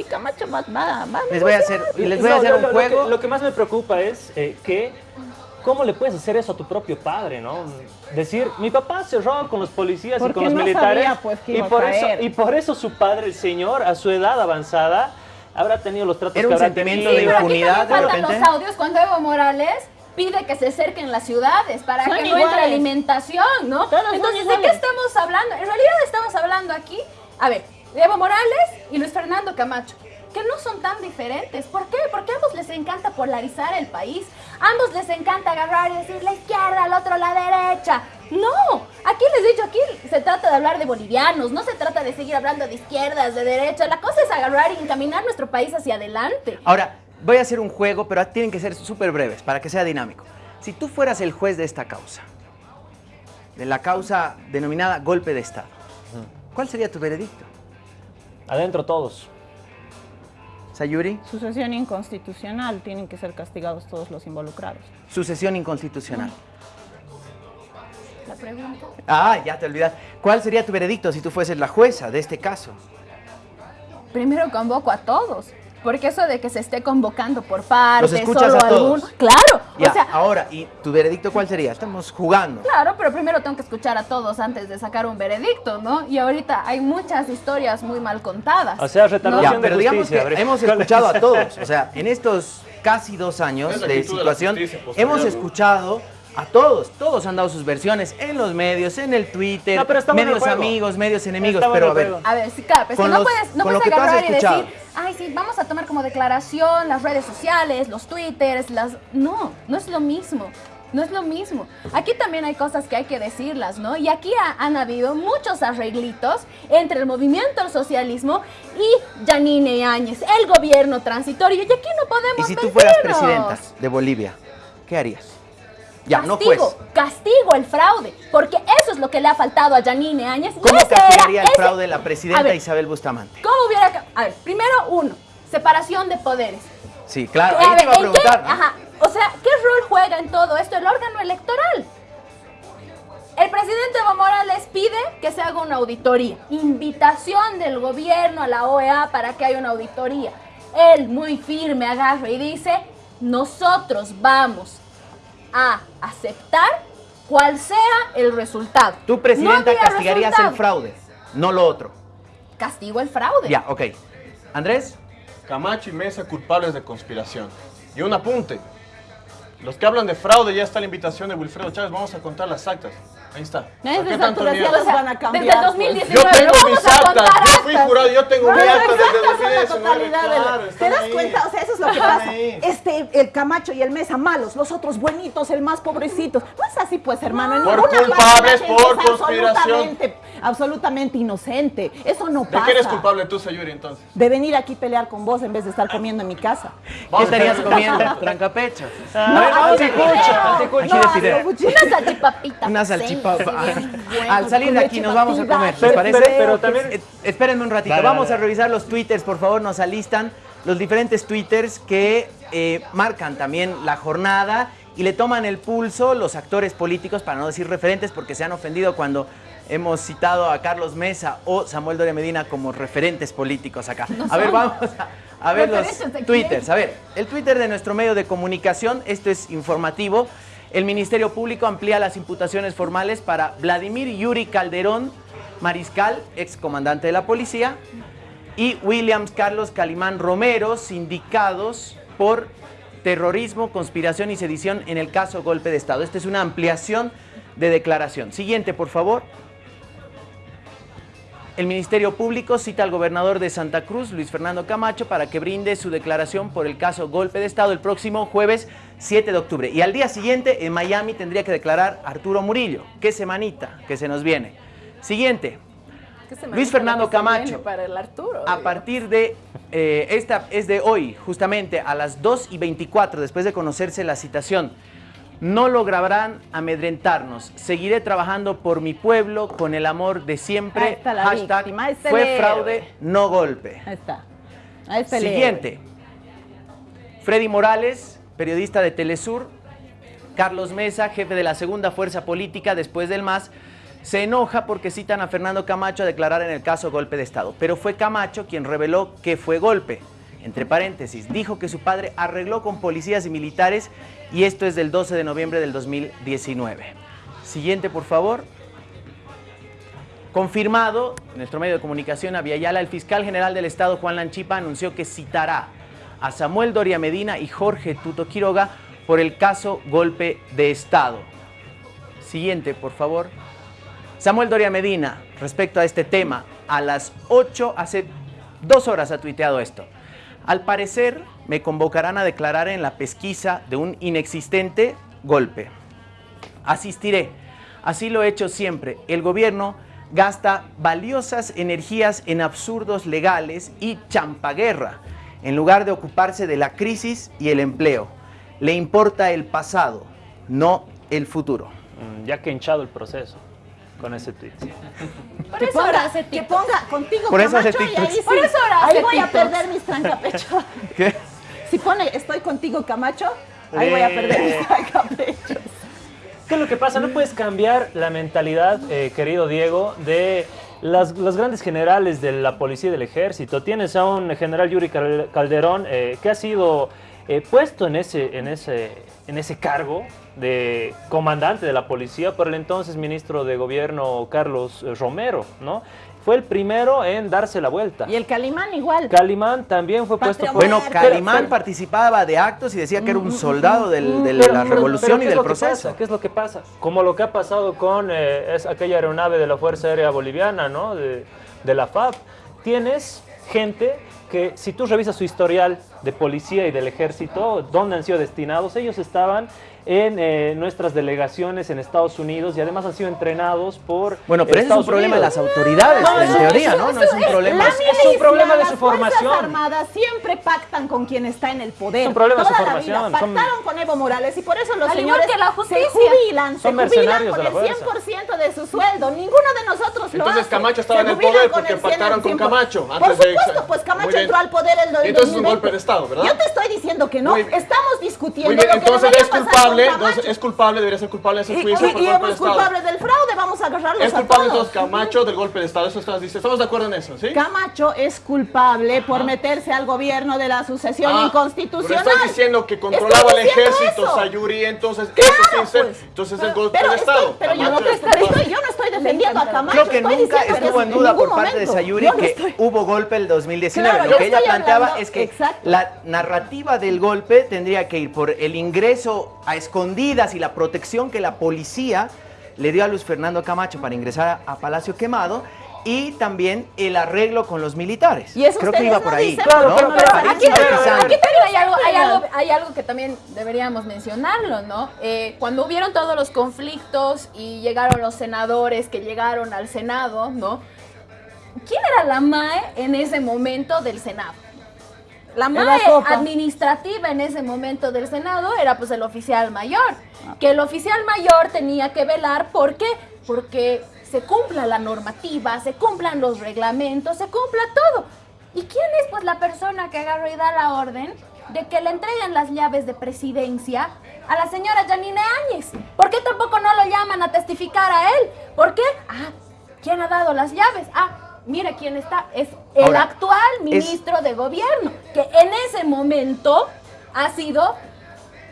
y Camacho va, va Les voy a hacer, les voy a No, hacer lo- un lo- lo juego. que- Lo que, más me preocupa es eh, que, ¿cómo le puedes hacer eso a tu propio padre, no? Decir, mi papá cerró con los policías y con los no militares. sabía, pues, que y, a por caer. eso, y por eso su padre, el señor, a su edad avanzada, habrá tenido los tratos Era que un habrá sentimiento tenido. de Pero aquí impunidad, faltan repente. los audios cuando Evo Morales pide que se acerquen las ciudades para Son que no entre iguales. alimentación, ¿no? Todos Entonces, ¿de qué iguales. estamos hablando? En realidad estamos hablando aquí, a ver, Evo Morales y Luis Fernando Camacho, que no son tan diferentes. ¿Por qué? Porque a ambos les encanta polarizar el país. A ambos les encanta agarrar y decir la izquierda, al otro la derecha. No, aquí les he dicho, aquí se trata de hablar de bolivianos, no se trata de seguir hablando de izquierdas, de derechas. La cosa es agarrar y encaminar nuestro país hacia adelante. Ahora, voy a hacer un juego, pero tienen que ser súper breves para que sea dinámico. Si tú fueras el juez de esta causa, de la causa denominada golpe de Estado, ¿cuál sería tu veredicto? Adentro todos. Sayuri, Sucesión inconstitucional, tienen que ser castigados todos los involucrados. sucesión inconstitucional. La pregunta. Ah, ya te olvidas. ¿Cuál sería tu veredicto si tú fueses la jueza de este caso? Primero convoco a todos. Porque eso de que se esté convocando por partes, Los escuchas solo a todos. algún- Claro, Ya, o sea, ahora, ¿y tu veredicto cuál sería? Estamos jugando. claro, pero primero tengo que escuchar a todos antes de sacar un veredicto, ¿no? Y ahorita hay muchas historias muy mal contadas. O sea, ¿no? retardación Ya, de pero digamos que hemos escuchado a todos. O sea, en estos casi dos años de situación, hemos ¿no? escuchado a todos. Todos han dado sus versiones en los medios, en el Twitter, No, pero medios amigos, medios enemigos. Pero a ver. A ver, sí, claro, pero es Con que no los- puedes, no puedes agarrar y decir, ay, sí, vamos a tomar como declaración las redes sociales, los twitters, las... No, no es lo mismo. No es lo mismo. Aquí también hay cosas que hay que decirlas, ¿no? Y aquí ha- han habido muchos arreglitos entre el movimiento al socialismo y Yanine Áñez, el gobierno transitorio. Y aquí no y podemos si tú fueras presidenta de Bolivia, ¿qué harías? Ya, no juez. castigo, castigo el fraude, porque eso es lo que le ha faltado a Yanine Áñez. ¿Cómo castigaría el ese- fraude la presidenta ver, Isabel Bustamante? ¿Cómo hubiera... A ver, primero uno, separación de poderes. Sí, claro, A ahí te iba a ¿en qué- preguntar. ¿no? Ajá, o sea, ¿qué rol juega en todo esto el órgano electoral? El presidente Evo Morales pide que se haga una auditoría. Invitación del gobierno a la OEA para que haya una auditoría. Él muy firme agarra y dice, nosotros vamos a aceptar cual sea el resultado. Tú, No presidenta, había castigarías el fraude, no lo otro. Castigo el fraude. Ya, ok. Andrés, Camacho y Mesa culpables de conspiración. Y un apunte. Los que hablan de fraude, ya está la invitación de Wilfredo Chávez. Vamos a contar las actas. Ahí está. No es ¿Por qué de tanto alturas, miedo? ya las van a cambiar. Desde el pues. 2019 Yo tengo no mis actas. Yo fui jurado, yo tengo No, mi acta desde el actas son la 2019. totalidad de la- Claro, ¿Te das ahí. cuenta? O sea, eso es lo que Están pasa. ahí. Este, el Camacho y el Mesa malos, los otros buenitos, el más pobrecitos. No es así, pues, hermano. En Por culpables, por conspiración. Absolutamente, inocente. Eso no ¿De pasa. qué eres culpable tú, Sayuri, entonces? De venir aquí a pelear con vos en vez de estar comiendo en mi casa. ¿Qué estarías comiendo? Trancapecho. No, a ver, vamos a anticucho, Aquí no, anticucho. Una salchipapita. Una salchipapa. Al salir de aquí nos vamos a comer, ¿les parece? pero- también- Espérenme un ratito, vamos a revisar los twitters, por favor, nos alistan los diferentes twitters que eh, marcan también la jornada y le toman el pulso los actores políticos, para no decir referentes, porque se han ofendido cuando hemos citado a Carlos Mesa o Samuel Doria Medina como referentes políticos acá. a ver, vamos a, a ver los twitters. A ver, el Twitter de nuestro medio de comunicación, esto es informativo. El Ministerio Público amplía las imputaciones formales para Vladimir Yuri Calderón Mariscal, ex comandante de la policía, y Williams Carlos Calimán Romero, sindicados por terrorismo, conspiración y sedición en el caso golpe de Estado. Esta es una ampliación de declaración. Siguiente, por favor. El Ministerio Público cita al gobernador de Santa Cruz, Luis Fernando Camacho, para que brinde su declaración por el caso golpe de Estado el próximo jueves 7 de octubre. Y al día siguiente, en Miami, tendría que declarar Arturo Murillo. Qué semanita que se nos viene. Siguiente. ¿Qué se me Luis Fernando Camacho. Para el Arturo. A partir de, eh, esta es de hoy, justamente a las 2 y 24, después de conocerse la citación, no lograrán amedrentarnos. Seguiré trabajando por mi pueblo con el amor de Ahí siempre. está la Hashtag víctima, fue fraude, no golpe. Ahí está. Ahí está el Siguiente. Freddy Morales, periodista de Telesur. Carlos Mesa, jefe de la segunda fuerza política después del MAS, se enoja porque citan a Fernando Camacho a declarar en el caso golpe de Estado. Pero fue Camacho quien reveló que fue golpe. Entre paréntesis, dijo que su padre arregló con policías y militares y esto es del 12 de noviembre del 2019. Siguiente, por favor. Confirmado, nuestro medio de comunicación, a Viayala, el fiscal general del Estado, Juan Lanchipa, anunció que citará a Samuel Doria Medina y Jorge Tuto Quiroga por el caso golpe de Estado. Siguiente, por favor. Samuel Doria Medina, respecto a este tema, a las 8, hace dos horas ha tuiteado esto. Al parecer, me convocarán a declarar en la pesquisa de un inexistente golpe. Asistiré. Así lo he hecho siempre. El gobierno gasta valiosas energías en absurdos legales y champaguerra, en lugar de ocuparse de la crisis y el empleo. Le importa el pasado, no el futuro. Mm, Ya que hinchado el proceso con ese tweet. Por Que eso ahora ponga, hace que ponga contigo Por eso hace Camacho, y ahí sí, Por eso ahora ahí voy a perder mis trancapechos. ¿Qué? Si pone estoy contigo Camacho, ahí voy a perder mis Eh. trancapechos. ¿Qué es lo que pasa? No puedes cambiar la mentalidad, eh, querido Diego, de las, los grandes generales de la policía y del ejército. Tienes a un general Yuri Cal- Calderón eh, que ha sido eh, puesto en ese, en, ese, en ese cargo de comandante de la policía por el entonces ministro de gobierno Carlos eh, Romero, ¿no? Fue el primero en darse la vuelta. Y el Calimán igual. Calimán también fue puesto por... Bueno. Calimán Pero- participaba de actos y decía que era un soldado del- de Pero- la pero- revolución pero y ¿qué es del proceso. pasa? ¿Qué es lo que pasa? Como lo que ha pasado con eh, es aquella aeronave de la Fuerza Aérea Boliviana, ¿no? De, de la FAB. Tienes gente que si tú revisas su historial de policía y del ejército, dónde han sido destinados, ellos estaban en eh, nuestras delegaciones en Estados Unidos y además han sido entrenados por Bueno, pero ese es un Estados problema de las autoridades, No, en eso- teoría, eso- ¿no? No es un problema. Es un problema de las su Fuerzas formación. Armadas siempre pactan con quien está en el poder. Es un problema de su formación, vida son- Pactaron con Evo Morales y por eso los Al señores que la se justicia. jubilan, se jubilan con el fuerza. 100% de su sueldo. Ninguno de nosotros lo Entonces hace. Camacho estaba en el poder porque el 100%. pactaron con Camacho Por antes de- supuesto, pues Camacho entró al poder el, el Entonces es un 2020. golpe de Estado, ¿verdad? Yo te estoy diciendo que no. Estamos discutiendo lo que entonces es pasar culpable, entonces es culpable, debería ser culpable de ese juicio y- por y golpe de es Estado. culpable del fraude, vamos a agarrarlos Es a culpable todos. entonces Camacho del golpe de Estado, eso estás diciendo. ¿Estamos de acuerdo en eso, sí? Camacho es culpable por meterse al gobierno de la sucesión Ah, inconstitucional. Pero estás diciendo que controlaba el ejército, eso. Sayuri, entonces Claro, eso ser, pues. entonces es golpe Pero, de estoy- Estado. pero yo, no te es estoy, culpable. yo no estoy defendiendo a Camacho. Creo que estoy nunca estuvo es- en duda por parte de. Sayuri que hubo golpe el 2019. Claro, Lo que ella planteaba es que la narrativa del golpe tendría que ir por el ingreso a escondidas y la protección que la policía le dio a Luis Fernando Camacho para ingresar a, a Palacio Quemado y también el arreglo con los militares. Y eso Creo que iba por ahí. Aquí, aquí también hay algo, hay, algo, hay algo que también deberíamos mencionarlo, ¿no? Eh, cuando hubieron todos los conflictos y llegaron los senadores que llegaron al Senado, ¿no? ¿Quién era la MAE en ese momento del Senado? La MAE administrativa en ese momento del Senado era pues el oficial mayor. Que el oficial mayor tenía que velar, ¿por qué? Porque se cumpla la normativa, se cumplan los reglamentos, se cumpla todo. ¿Y quién es pues la persona que agarra y da la orden de que le entreguen las llaves de presidencia a la señora Janine Áñez? ¿Por qué tampoco no lo llaman a testificar a él? ¿Por qué? Ah, ¿quién ha dado las llaves? Ah, mire quién está, es el Ahora, actual es- ministro de gobierno, que en ese momento ha sido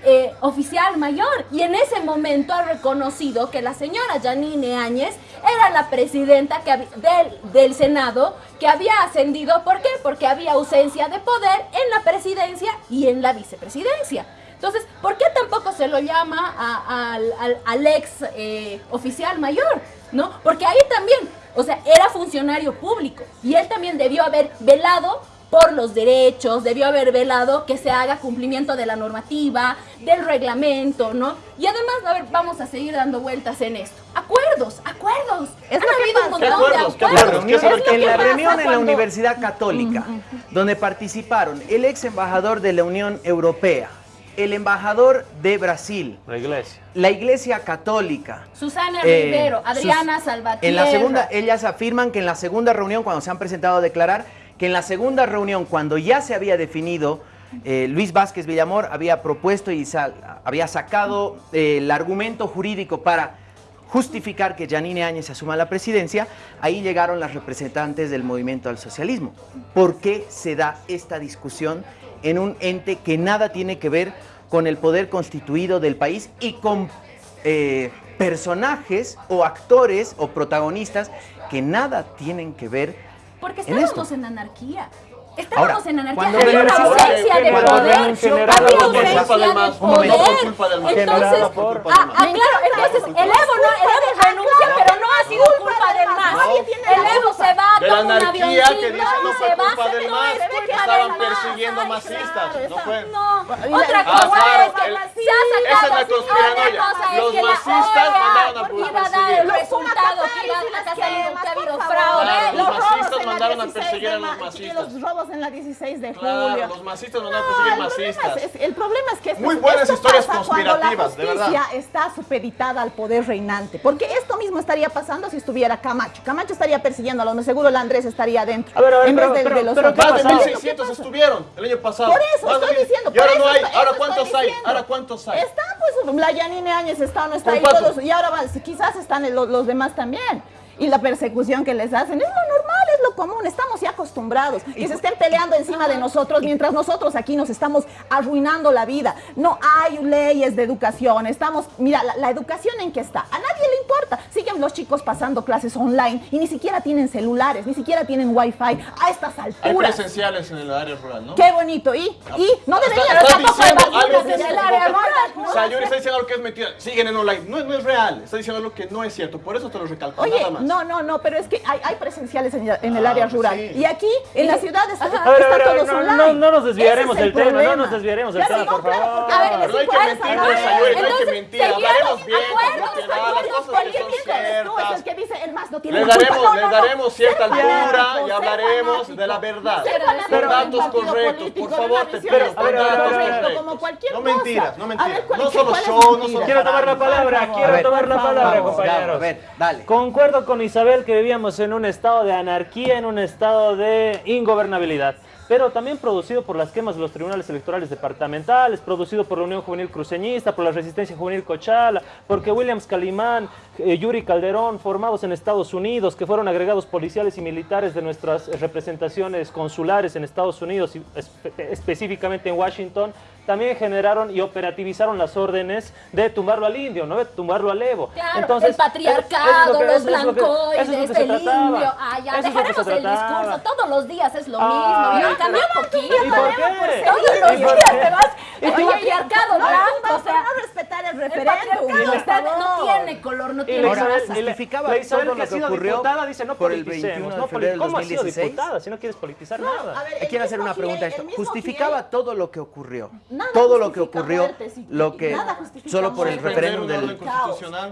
eh, oficial mayor y en ese momento ha reconocido que la señora Janine Áñez era la presidenta que del, del Senado que había ascendido. ¿Por qué? Porque había ausencia de poder en la presidencia y en la vicepresidencia. Entonces, ¿por qué tampoco se lo llama a- al- al ex eh, oficial mayor? ¿No? Porque ahí también, o sea, era funcionario público y él también debió haber velado por los derechos, debió haber velado que se haga cumplimiento de la normativa, del reglamento, ¿no? Y además, a ver, vamos a seguir dando vueltas en esto. Acuerdos, acuerdos. Es Han habido un pasa. ¿Qué montón de acuerdos? ¿Qué acuerdos. acuerdos? ¿Qué saber qué en la reunión en la Universidad Católica, donde participaron el ex embajador de la Unión Europea, el embajador de Brasil, La iglesia. la Iglesia Católica. Susana eh, Rivero, Adriana sus- Salvatierra. En la segunda, ellas afirman que en la segunda reunión, cuando se han presentado a declarar, que en la segunda reunión, cuando ya se había definido, eh, Luis Vázquez Villamor había propuesto y había sacado eh, el argumento jurídico para justificar que Janine Áñez asuma la presidencia, ahí llegaron las representantes del movimiento al socialismo. ¿Por qué se da esta discusión en un ente que nada tiene que ver con el poder constituido del país y con eh, personajes o actores o protagonistas que nada tienen que ver Porque en estábamos esto? en anarquía. Estábamos Ahora, en anarquía. cuando Había una ausencia de poder. Había ausencia de un poder. No por culpa del MAS. Entonces, ah, ah, claro, entonces el Evo no, el Evo renuncia, pero no ha sido culpa del MAS. El Evo se va, toma un avioncito que dicen no fue se va. culpa del No MAS, estaban persiguiendo masistas, no fue. Otra cosa es que se ha sacado esa es la así, conspiranoia. otra cosa es Los que la masistas OEA mandaron a iba a dar perseguir. el Los resultado que iba a ha habido por fraude. Los robos masistas mandaron a 16 perseguir a los ma- masistas. En la 16 de Claro, julio. los masistas No, perseguir el problema masistas. es- el problema es que esto, Muy buenas esto historias pasa cuando conspirativas, de la verdad. justicia está supeditada al poder reinante. Porque esto mismo estaría pasando si estuviera Camacho. Camacho estaría persiguiendo a los seguro el Andrés estaría adentro. A ver, a ver, en pero- vez de, pero- de los pero otros. ¿qué Más de pasó? ¿Qué 1600 pasa? estuvieron el año pasado. Por eso, estoy diciendo. Y ahora no hay. Ahora cuántos hay. Ahora cuántos hay. Están pues la Yanine Áñez está o no está ¿Con ahí todos y ahora quizás están los demás también. Y la persecución que les hacen es lo normal, es lo común, estamos ya acostumbrados. Que se estén peleando encima de nosotros mientras nosotros aquí nos estamos arruinando la vida. No hay leyes de educación, estamos, mira, la, la educación en qué está, a nadie le importa. Siguen los chicos pasando clases online y ni siquiera tienen celulares, ni siquiera tienen wifi a estas Hay alturas. presenciales en el área rural, ¿no? Qué bonito, y, y no debería tampoco que en el área rural. O sea, está diciendo algo que es mentira. Siguen en online. No, no es real. Está diciendo algo que no es cierto. Por eso te lo recalco. Oye, nada más. No, no, no, pero es que hay, hay presenciales en, en el Ah, área rural. sí. Y aquí, en la ciudad, está, A ver, está a ver, a ver, todos no, online. no, no nos desviaremos del el tema, no problema. nos desviaremos del tema, no, por favor. A ver, no hay que mentir, ¿no? pues, Sayuri, no hay que mentir. Hablaremos bien, acuerdos, que es el que dice el más no tiene Les daremos, No, les no, no. daremos cierta altura y hablaremos de la verdad. Con datos correctos, por favor, te pido. Con datos correctos. como cualquier No mentiras, no mentiras. ¿cuál- No es show, no solo Quiero tomar la palabra, quiero tomar la palabra, compañeros. ya, a ver, dale. Concuerdo con Isabel que vivíamos en un estado de anarquía, en un estado de ingobernabilidad, pero también producido por las quemas de los tribunales electorales departamentales, producido por la Unión Juvenil Cruceñista, por la Resistencia Juvenil Cochala, porque Williams Calimán, Yuri Calderón, formados en Estados Unidos, que fueron agregados policiales y militares de nuestras representaciones consulares en Estados Unidos y espe- específicamente en Washington, también generaron y operativizaron las órdenes de tumbarlo al indio, ¿no? De tumbarlo al Evo. Claro, el patriarcado, los blancoides, el indio. Ah, ya, dejaremos el discurso. Todos los días es lo Ay, mismo. cambió un poquito. ¿Y por qué? Todos ¿Y los días te vas. ¿Y El patriarcado No, blanco, o sea. no respetar el El referéndum. patriarcado está- no tiene color, no Y tiene la Ahora, Isabel, justificaba la Isabel todo que lo ha que sido ocurrió diputada dice no por el politicemos, 21 de no febrero del poli- ¿Cómo has sido 2016? diputada si no quieres politizar No, nada? a ver, Quiero hacer una pregunta a esto. Justificaba todo lo que ocurrió. Nada todo lo que ocurrió, muertes y- lo que nada solo por el referéndum del.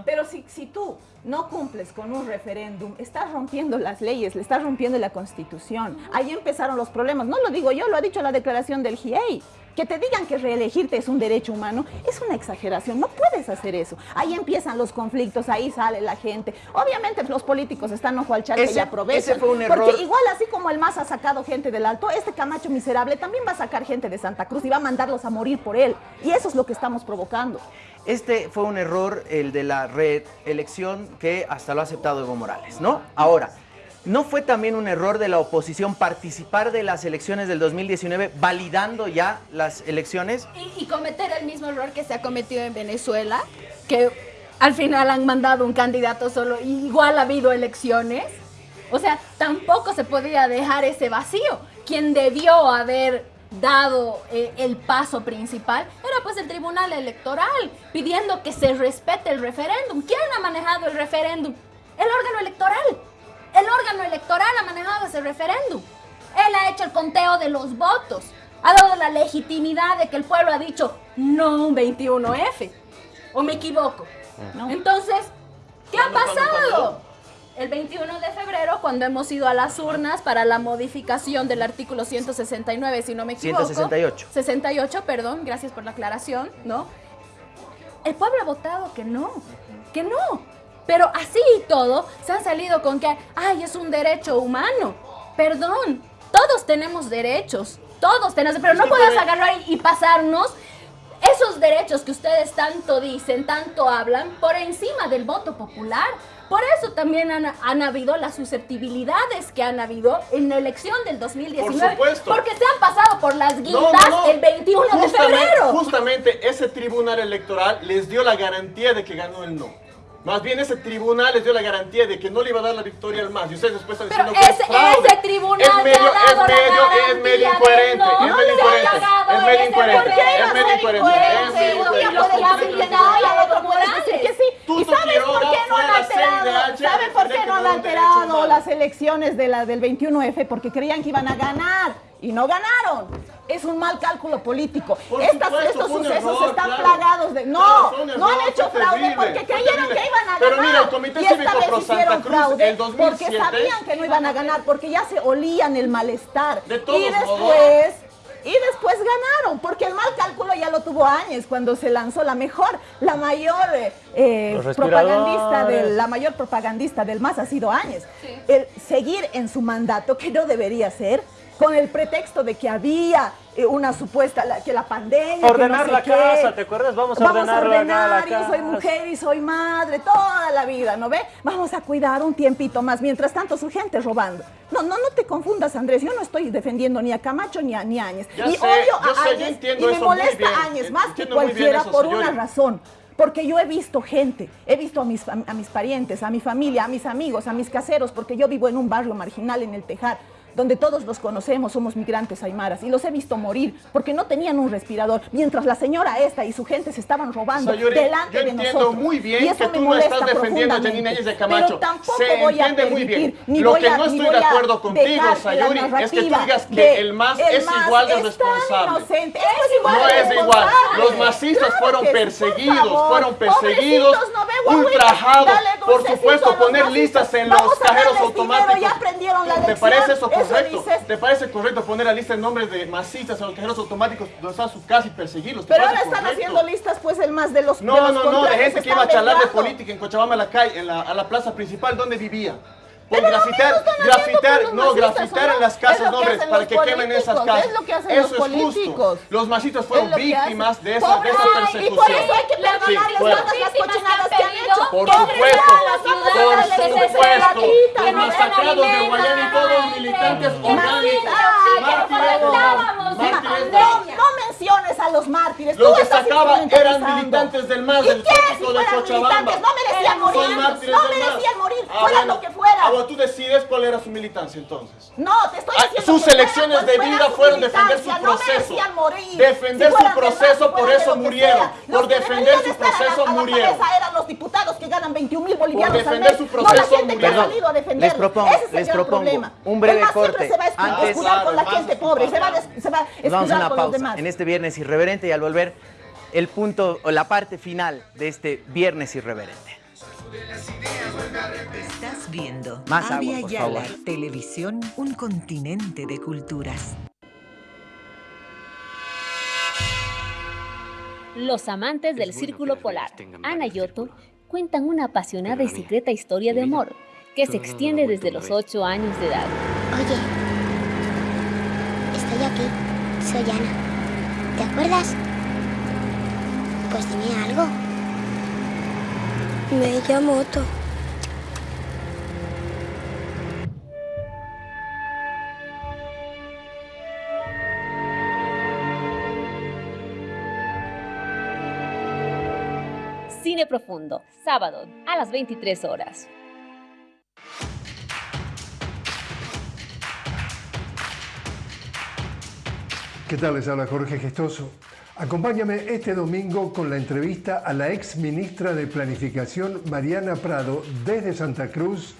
Pero si, si tú no cumples con un referéndum, estás rompiendo las leyes, le estás rompiendo la constitución. Ahí empezaron los problemas. No lo digo yo, lo ha dicho la declaración del GIEI. Que te digan que reelegirte es un derecho humano es una exageración. No puedes hacer eso. Ahí empiezan los conflictos, ahí sale la gente. Obviamente los políticos están ojo al Ese- y aprovechan. ese fue un error. Porque igual así como el MAS ha sacado gente del Alto, este Camacho miserable también va a sacar gente de Santa Cruz y va a mandarlos a morir por él. Y eso es lo que estamos provocando. Este fue un error, el de la reelección, que hasta lo ha aceptado Evo Morales, ¿no? Ahora, ¿no fue también un error de la oposición participar de las elecciones del 2019, validando ya las elecciones? Y, cometer el mismo error que se ha cometido en Venezuela, que al final han mandado un candidato solo, igual ha habido elecciones. O sea, tampoco se podía dejar ese vacío. Quien debió haber dado eh, el paso principal era pues el Tribunal Electoral, pidiendo que se respete el referéndum. ¿Quién ha manejado el referéndum? El órgano electoral. El órgano electoral ha manejado ese referéndum. Él ha hecho el conteo de los votos. Ha dado la legitimidad de que el pueblo ha dicho no un 21F. ¿O me equivoco? Entonces, ¿qué ha ¿Cuándo, cuándo, pasado? El 21 de febrero, cuando hemos ido a las urnas para la modificación del artículo 169, si no me equivoco. 168. 68, perdón, gracias por la aclaración, ¿no? El pueblo ha votado que no, que no. Pero así y todo, se han salido con que, ay, es un derecho humano. Perdón, todos tenemos derechos, todos tenemos, pero no puedes agarrar y y pasarnos esos derechos que ustedes tanto dicen, tanto hablan, por encima del voto popular. Por eso también han, han habido las susceptibilidades que han habido en la elección del 2019. Por supuesto. Porque se han pasado por las guindas no, no. el 21 de Justamente- febrero. Justamente ese tribunal electoral les dio la garantía de que ganó el no. Más bien ese tribunal les dio la garantía de que no le iba a dar la victoria al MAS. Y ustedes después están Pero diciendo que ese- es fraude. ese tribunal es medio, ha es dado medio, es medio incoherente. no, es medio incoherente. Es medio incoherente. ¿por qué iba Es medio incoherente. Es medio Un día incoherente. puede Los decir que conflictos no, y de- al otro puede decir que sí. Tuto ¿Y sabes por Quiroga qué no fue han a la alterado? CNDH a ¿Saben por qué defender no han alterado las elecciones de la, del 21F? Porque creían que iban a ganar y no ganaron. Es un mal cálculo político. Por Estas- supuesto, estos sucesos error, están claro. plagados de... No, no han hecho fraude terrible, porque creyeron terrible. que iban a Pero ganar. mira, el Comité y esta Cívico vez hicieron Cruz, fraude el porque 2007, sabían que no iban a ganar, porque ya se olían el malestar. De todos y modos. Y después ganaron, porque el mal cálculo ya lo tuvo Áñez cuando se lanzó la mejor, la mayor eh, eh, propagandista del, la mayor propagandista del MAS ha sido Áñez. El seguir en su mandato, que no debería ser, con el pretexto de que había eh, una supuesta, la- que la pandemia. que Ordenar no sé la qué. casa, ¿te acuerdas? Vamos a Vamos ordenar a ordenar, la yo soy casa. mujer y soy madre, toda la vida, ¿no ve? Vamos a cuidar un tiempito más, mientras tanto su gente robando. No, no, no te confundas, Andrés, yo no estoy defendiendo ni a Camacho ni a, ni a Áñez. Ya y sé, odio a sé, Áñez y me molesta Áñez más que entiendo cualquiera eso, por una razón. Porque yo he visto gente, he visto a mis, a mis parientes, a mi familia, a mis amigos, a mis caseros, porque yo vivo en un barrio marginal en el Tejar, donde todos los conocemos, somos migrantes aymaras, y los he visto morir porque no tenían un respirador, mientras la señora esta y su gente se estaban robando Sayuri, delante yo de entiendo nosotros. muy bien y eso que me tú no molesta estás defendiendo a Áñez de Camacho. Pero tampoco Se voy a entiende muy permitir, bien. ni Lo voy que a- no estoy de a acuerdo contigo, Sayuri, es que tú digas que el MAS el es igual de responsable. es igual No de es igual. Los masistas Claro fueron perseguidos, fueron perseguidos, no ultrajados. Por supuesto, a poner listas en los a cajeros automáticos. ya aprendieron la ¿Te parece eso Eso correcto? dices. ¿Te parece correcto poner la lista de nombres de masistas en los cajeros automáticos donde está su casa y perseguirlos? ¿Te Pero ahora están correcto? haciendo listas, pues, el más de los No, de los no, no, de gente que iba a charlar de política en Cochabamba, en la calle, en la, a la plaza principal, donde vivía. Por Pero lo grafitar, no, grafitar en las casas hacen para que quemen esas políticos, casas. es lo que hacen Eso los es justo. políticos. Los masitos Es fueron víctimas de esa, de esa persecución. Y por eso hay que Sí, perdonarles fueron. todas las cochinadas que han hecho. Por supuesto, a las por supuesto. Los masacrados de Guayana y todos no militantes orgánicos. No, mártires. no menciones a los mártires. Los Tú que sacaban eran militantes del MAS, ¿Y del trópico de Cochabamba. no merecían morir. No merecían morir, fuera lo que fuera. Ah, bueno, tú decides cuál era su militancia entonces. No, te estoy Ah, diciendo sus que fuera elecciones de fuera vida su fueron defender su proceso. No merecían morir. Defender Si su proceso, por eso murieron. Por Los defender su estar a la- proceso, a la murieron. eran los diputados que ganan 21 mil bolivianos al defender mes. su no proceso, ha murieron. Les propongo- Ese es les propongo problema. un breve corte. se va a Antes- escudar con la Claro, gente pobre, se va a, se va vamos a una con los pausa demás. en este viernes irreverente y al volver el punto o la parte final de este viernes irreverente. Estás viendo Más agua, Avia por Yala, favor. Televisión, un continente de culturas. Los amantes del Círculo Polar, Ana y Otto, cuentan una apasionada y secreta historia de amor que se extiende desde los 8 años de edad. Oye, estoy aquí. Soy Ana. ¿Te acuerdas? Pues dime algo. Me llamo Otto. Cine Profundo, sábado a las 23 horas. ¿Qué tal? Les habla Jorge Gestoso. Acompáñame este domingo con la entrevista a la ex ministra de Planificación Mariana Prado desde Santa Cruz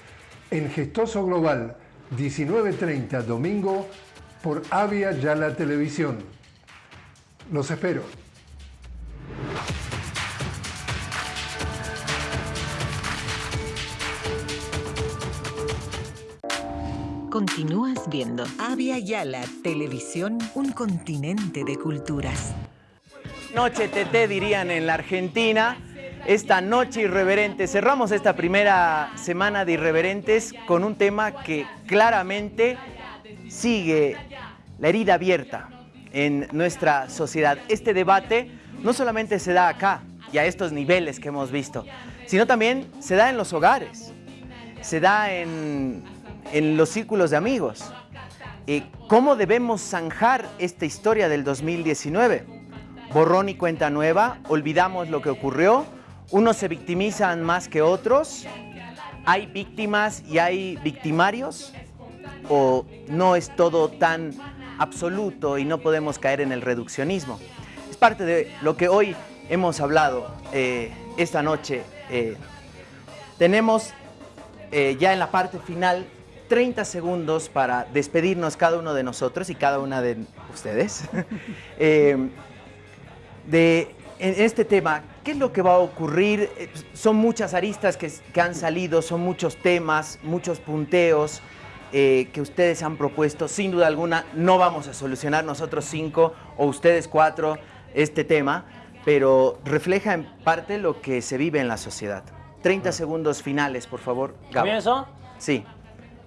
en Gestoso Global, 19.30 domingo por Avia Yala Televisión. Los espero. Continúas viendo Avia Yala, Televisión, un continente de culturas. Noche TT dirían en la Argentina. Esta noche irreverente. Cerramos esta primera semana de irreverentes con un tema que claramente sigue la herida abierta en nuestra sociedad. Este debate no solamente se da acá y a estos niveles que hemos visto, sino también se da en los hogares, se da en, en los círculos de amigos. Eh, ¿Cómo debemos zanjar esta historia del 2019? Borrón y cuenta nueva, olvidamos lo que ocurrió, unos se victimizan más que otros, hay víctimas y hay victimarios, o no es todo tan absoluto y no podemos caer en el reduccionismo. Es parte de lo que hoy hemos hablado eh, esta noche. eh. tenemos eh, ya en la parte final 30 segundos para despedirnos cada uno de nosotros y cada una de ustedes de en este tema. ¿Qué es lo que va a ocurrir? Eh, Son muchas aristas que, que han salido, son muchos temas, muchos punteos eh, que ustedes han propuesto. Sin duda alguna, no vamos a solucionar nosotros cinco o ustedes cuatro este tema, pero refleja en parte lo que se vive en la sociedad. 30 segundos finales, por favor. Gabo. ¿Comienzo? Sí.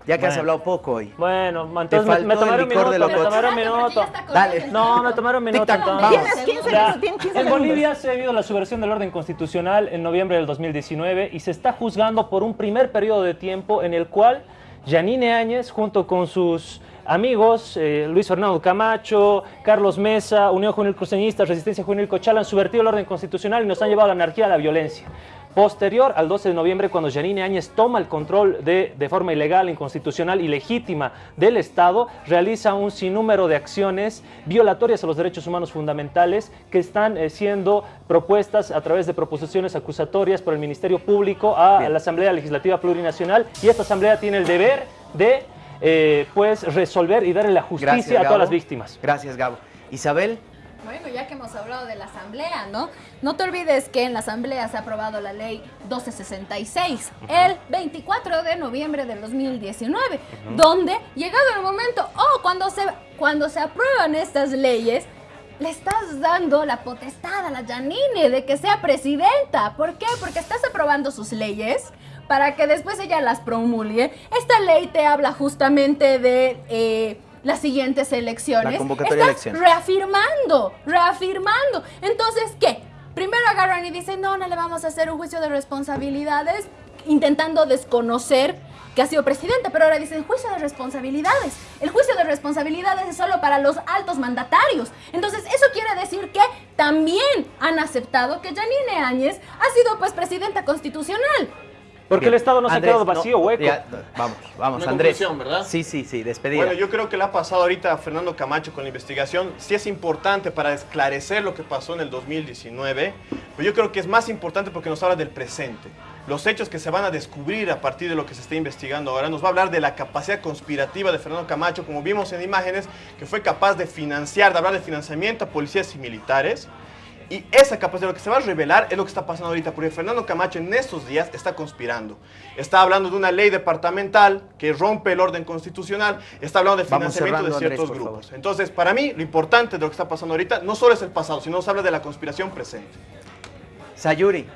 Ya que has hablado poco hoy. Bueno, entonces me, me un licor minuto, de me un minuto. Dale. No, me tomaré un minuto Tic-tac, entonces. vamos. Tienes 15 Ya. minutos, tienes 15 En. Bolivia se ha habido la subversión del orden constitucional en noviembre del 2019 y se está juzgando por un primer periodo de tiempo en el cual Yanine Áñez, junto con sus amigos eh, Luis Fernando Camacho, Carlos Mesa, Unión Juvenil Cruceñista, Resistencia Juvenil Cochala han subvertido el orden constitucional y nos han llevado a la anarquía y a la violencia. Posterior al 12 de noviembre, cuando Yanine Áñez toma el control de, de forma ilegal, inconstitucional y legítima del Estado, realiza un sinnúmero de acciones violatorias a los derechos humanos fundamentales que están eh, siendo propuestas a través de proposiciones acusatorias por el Ministerio Público a, la Asamblea Legislativa Plurinacional y esta Asamblea tiene el deber de eh, pues resolver y darle la justicia Gracias, a todas las víctimas. Gracias, Gabo. Isabel, Bueno, ya que hemos hablado de la Asamblea, ¿no? No te olvides que en la Asamblea se ha aprobado la ley 1266 el 24 de noviembre del 2019, donde, llegado el momento, oh, cuando se, cuando se aprueban estas leyes, le estás dando la potestad a la Janine de que sea presidenta. ¿Por qué? Porque estás aprobando sus leyes para que después ella las promulgue. Esta ley te habla justamente de... eh, las siguientes elecciones. La convocatoria de Estás elecciones. reafirmando, reafirmando. Entonces, ¿qué? Primero agarran y dicen, no, no le vamos a hacer un juicio de responsabilidades. intentando desconocer que ha sido presidente, pero ahora dicen juicio de responsabilidades. El juicio de responsabilidades es solo para los altos mandatarios. Entonces, eso quiere decir que también han aceptado que Janine Áñez ha sido pues presidenta constitucional. Porque el Estado no se ha Andrés, quedado vacío, no, hueco. ya, vamos, vamos, Una Andrés. Sí, sí, sí, despedida. Bueno, yo creo que le ha pasado ahorita a Fernando Camacho con la investigación. Sí es importante para esclarecer lo que pasó en el 2019, pero yo creo que es más importante porque nos habla del presente. Los hechos que se van a descubrir a partir de lo que se está investigando ahora nos va a hablar de la capacidad conspirativa de Fernando Camacho, como vimos en imágenes, que fue capaz de financiar, de hablar de financiamiento a policías y militares. Y esa capacidad, lo que se va a revelar es lo que está pasando ahorita, porque Fernando Camacho en estos días está conspirando. Está hablando de una ley departamental que rompe el orden constitucional, está hablando de financiamiento cerrando, de ciertos Andrés, grupos. Entonces, para mí, lo importante de lo que está pasando ahorita no solo es el pasado, sino se habla de la conspiración presente. Sayuri,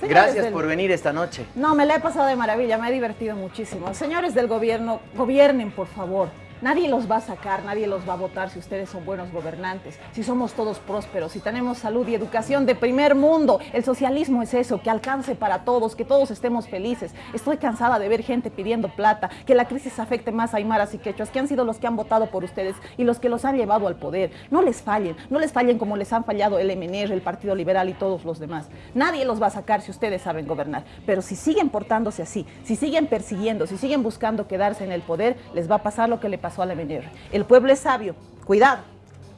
Señores gracias del- por venir esta noche. No, me la he pasado de maravilla, me he divertido muchísimo. Señores del gobierno, gobiernen, por favor. Nadie los va a sacar, nadie los va a votar si ustedes son buenos gobernantes, si somos todos prósperos, si tenemos salud y educación de primer mundo. El socialismo es eso, que alcance para todos, que todos estemos felices. Estoy cansada de ver gente pidiendo plata, que la crisis afecte más a aymaras y quechuas, que han sido los que han votado por ustedes y los que los han llevado al poder. No les fallen, no les fallen como les han fallado el MNR, el Partido Liberal y todos los demás. Nadie los va a sacar si ustedes saben gobernar. Pero si siguen portándose así, si siguen persiguiendo, si siguen buscando quedarse en el poder, les va a pasar lo que le pasó al MNR. El pueblo es sabio, cuidado.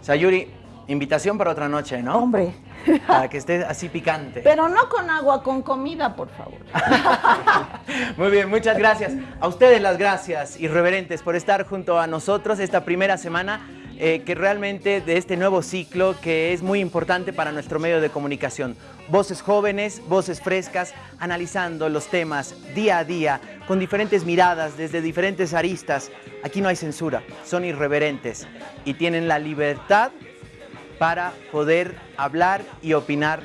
Sayuri, invitación para otra noche, ¿no? Hombre. Para que esté así picante. Pero no con agua, con comida, por favor. Muy bien, muchas gracias. A ustedes las gracias, irreverentes, por estar junto a nosotros esta primera semana, eh, que realmente de este nuevo ciclo que es muy importante para nuestro medio de comunicación. Voces jóvenes, voces frescas, analizando los temas día a día, con diferentes miradas, desde diferentes aristas. Aquí no hay censura, son irreverentes y tienen la libertad para poder hablar y opinar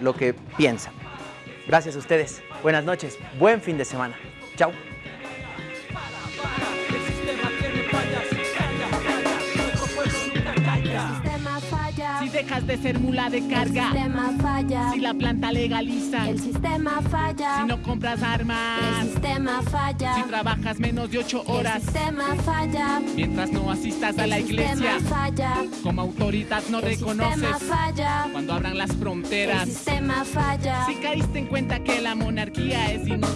lo que piensan. Gracias a ustedes. Buenas noches. Buen fin de semana. Chao. Dejas de ser mula de carga. El sistema falla. Si la planta legaliza. El sistema falla. Si no compras armas. El sistema falla. Si trabajas menos de ocho horas. El sistema falla. Mientras no asistas a la El iglesia. sistema falla. Como autoridad no El reconoces. sistema falla. Cuando abran las fronteras. El sistema falla. Si caíste en cuenta que la monarquía es inútil.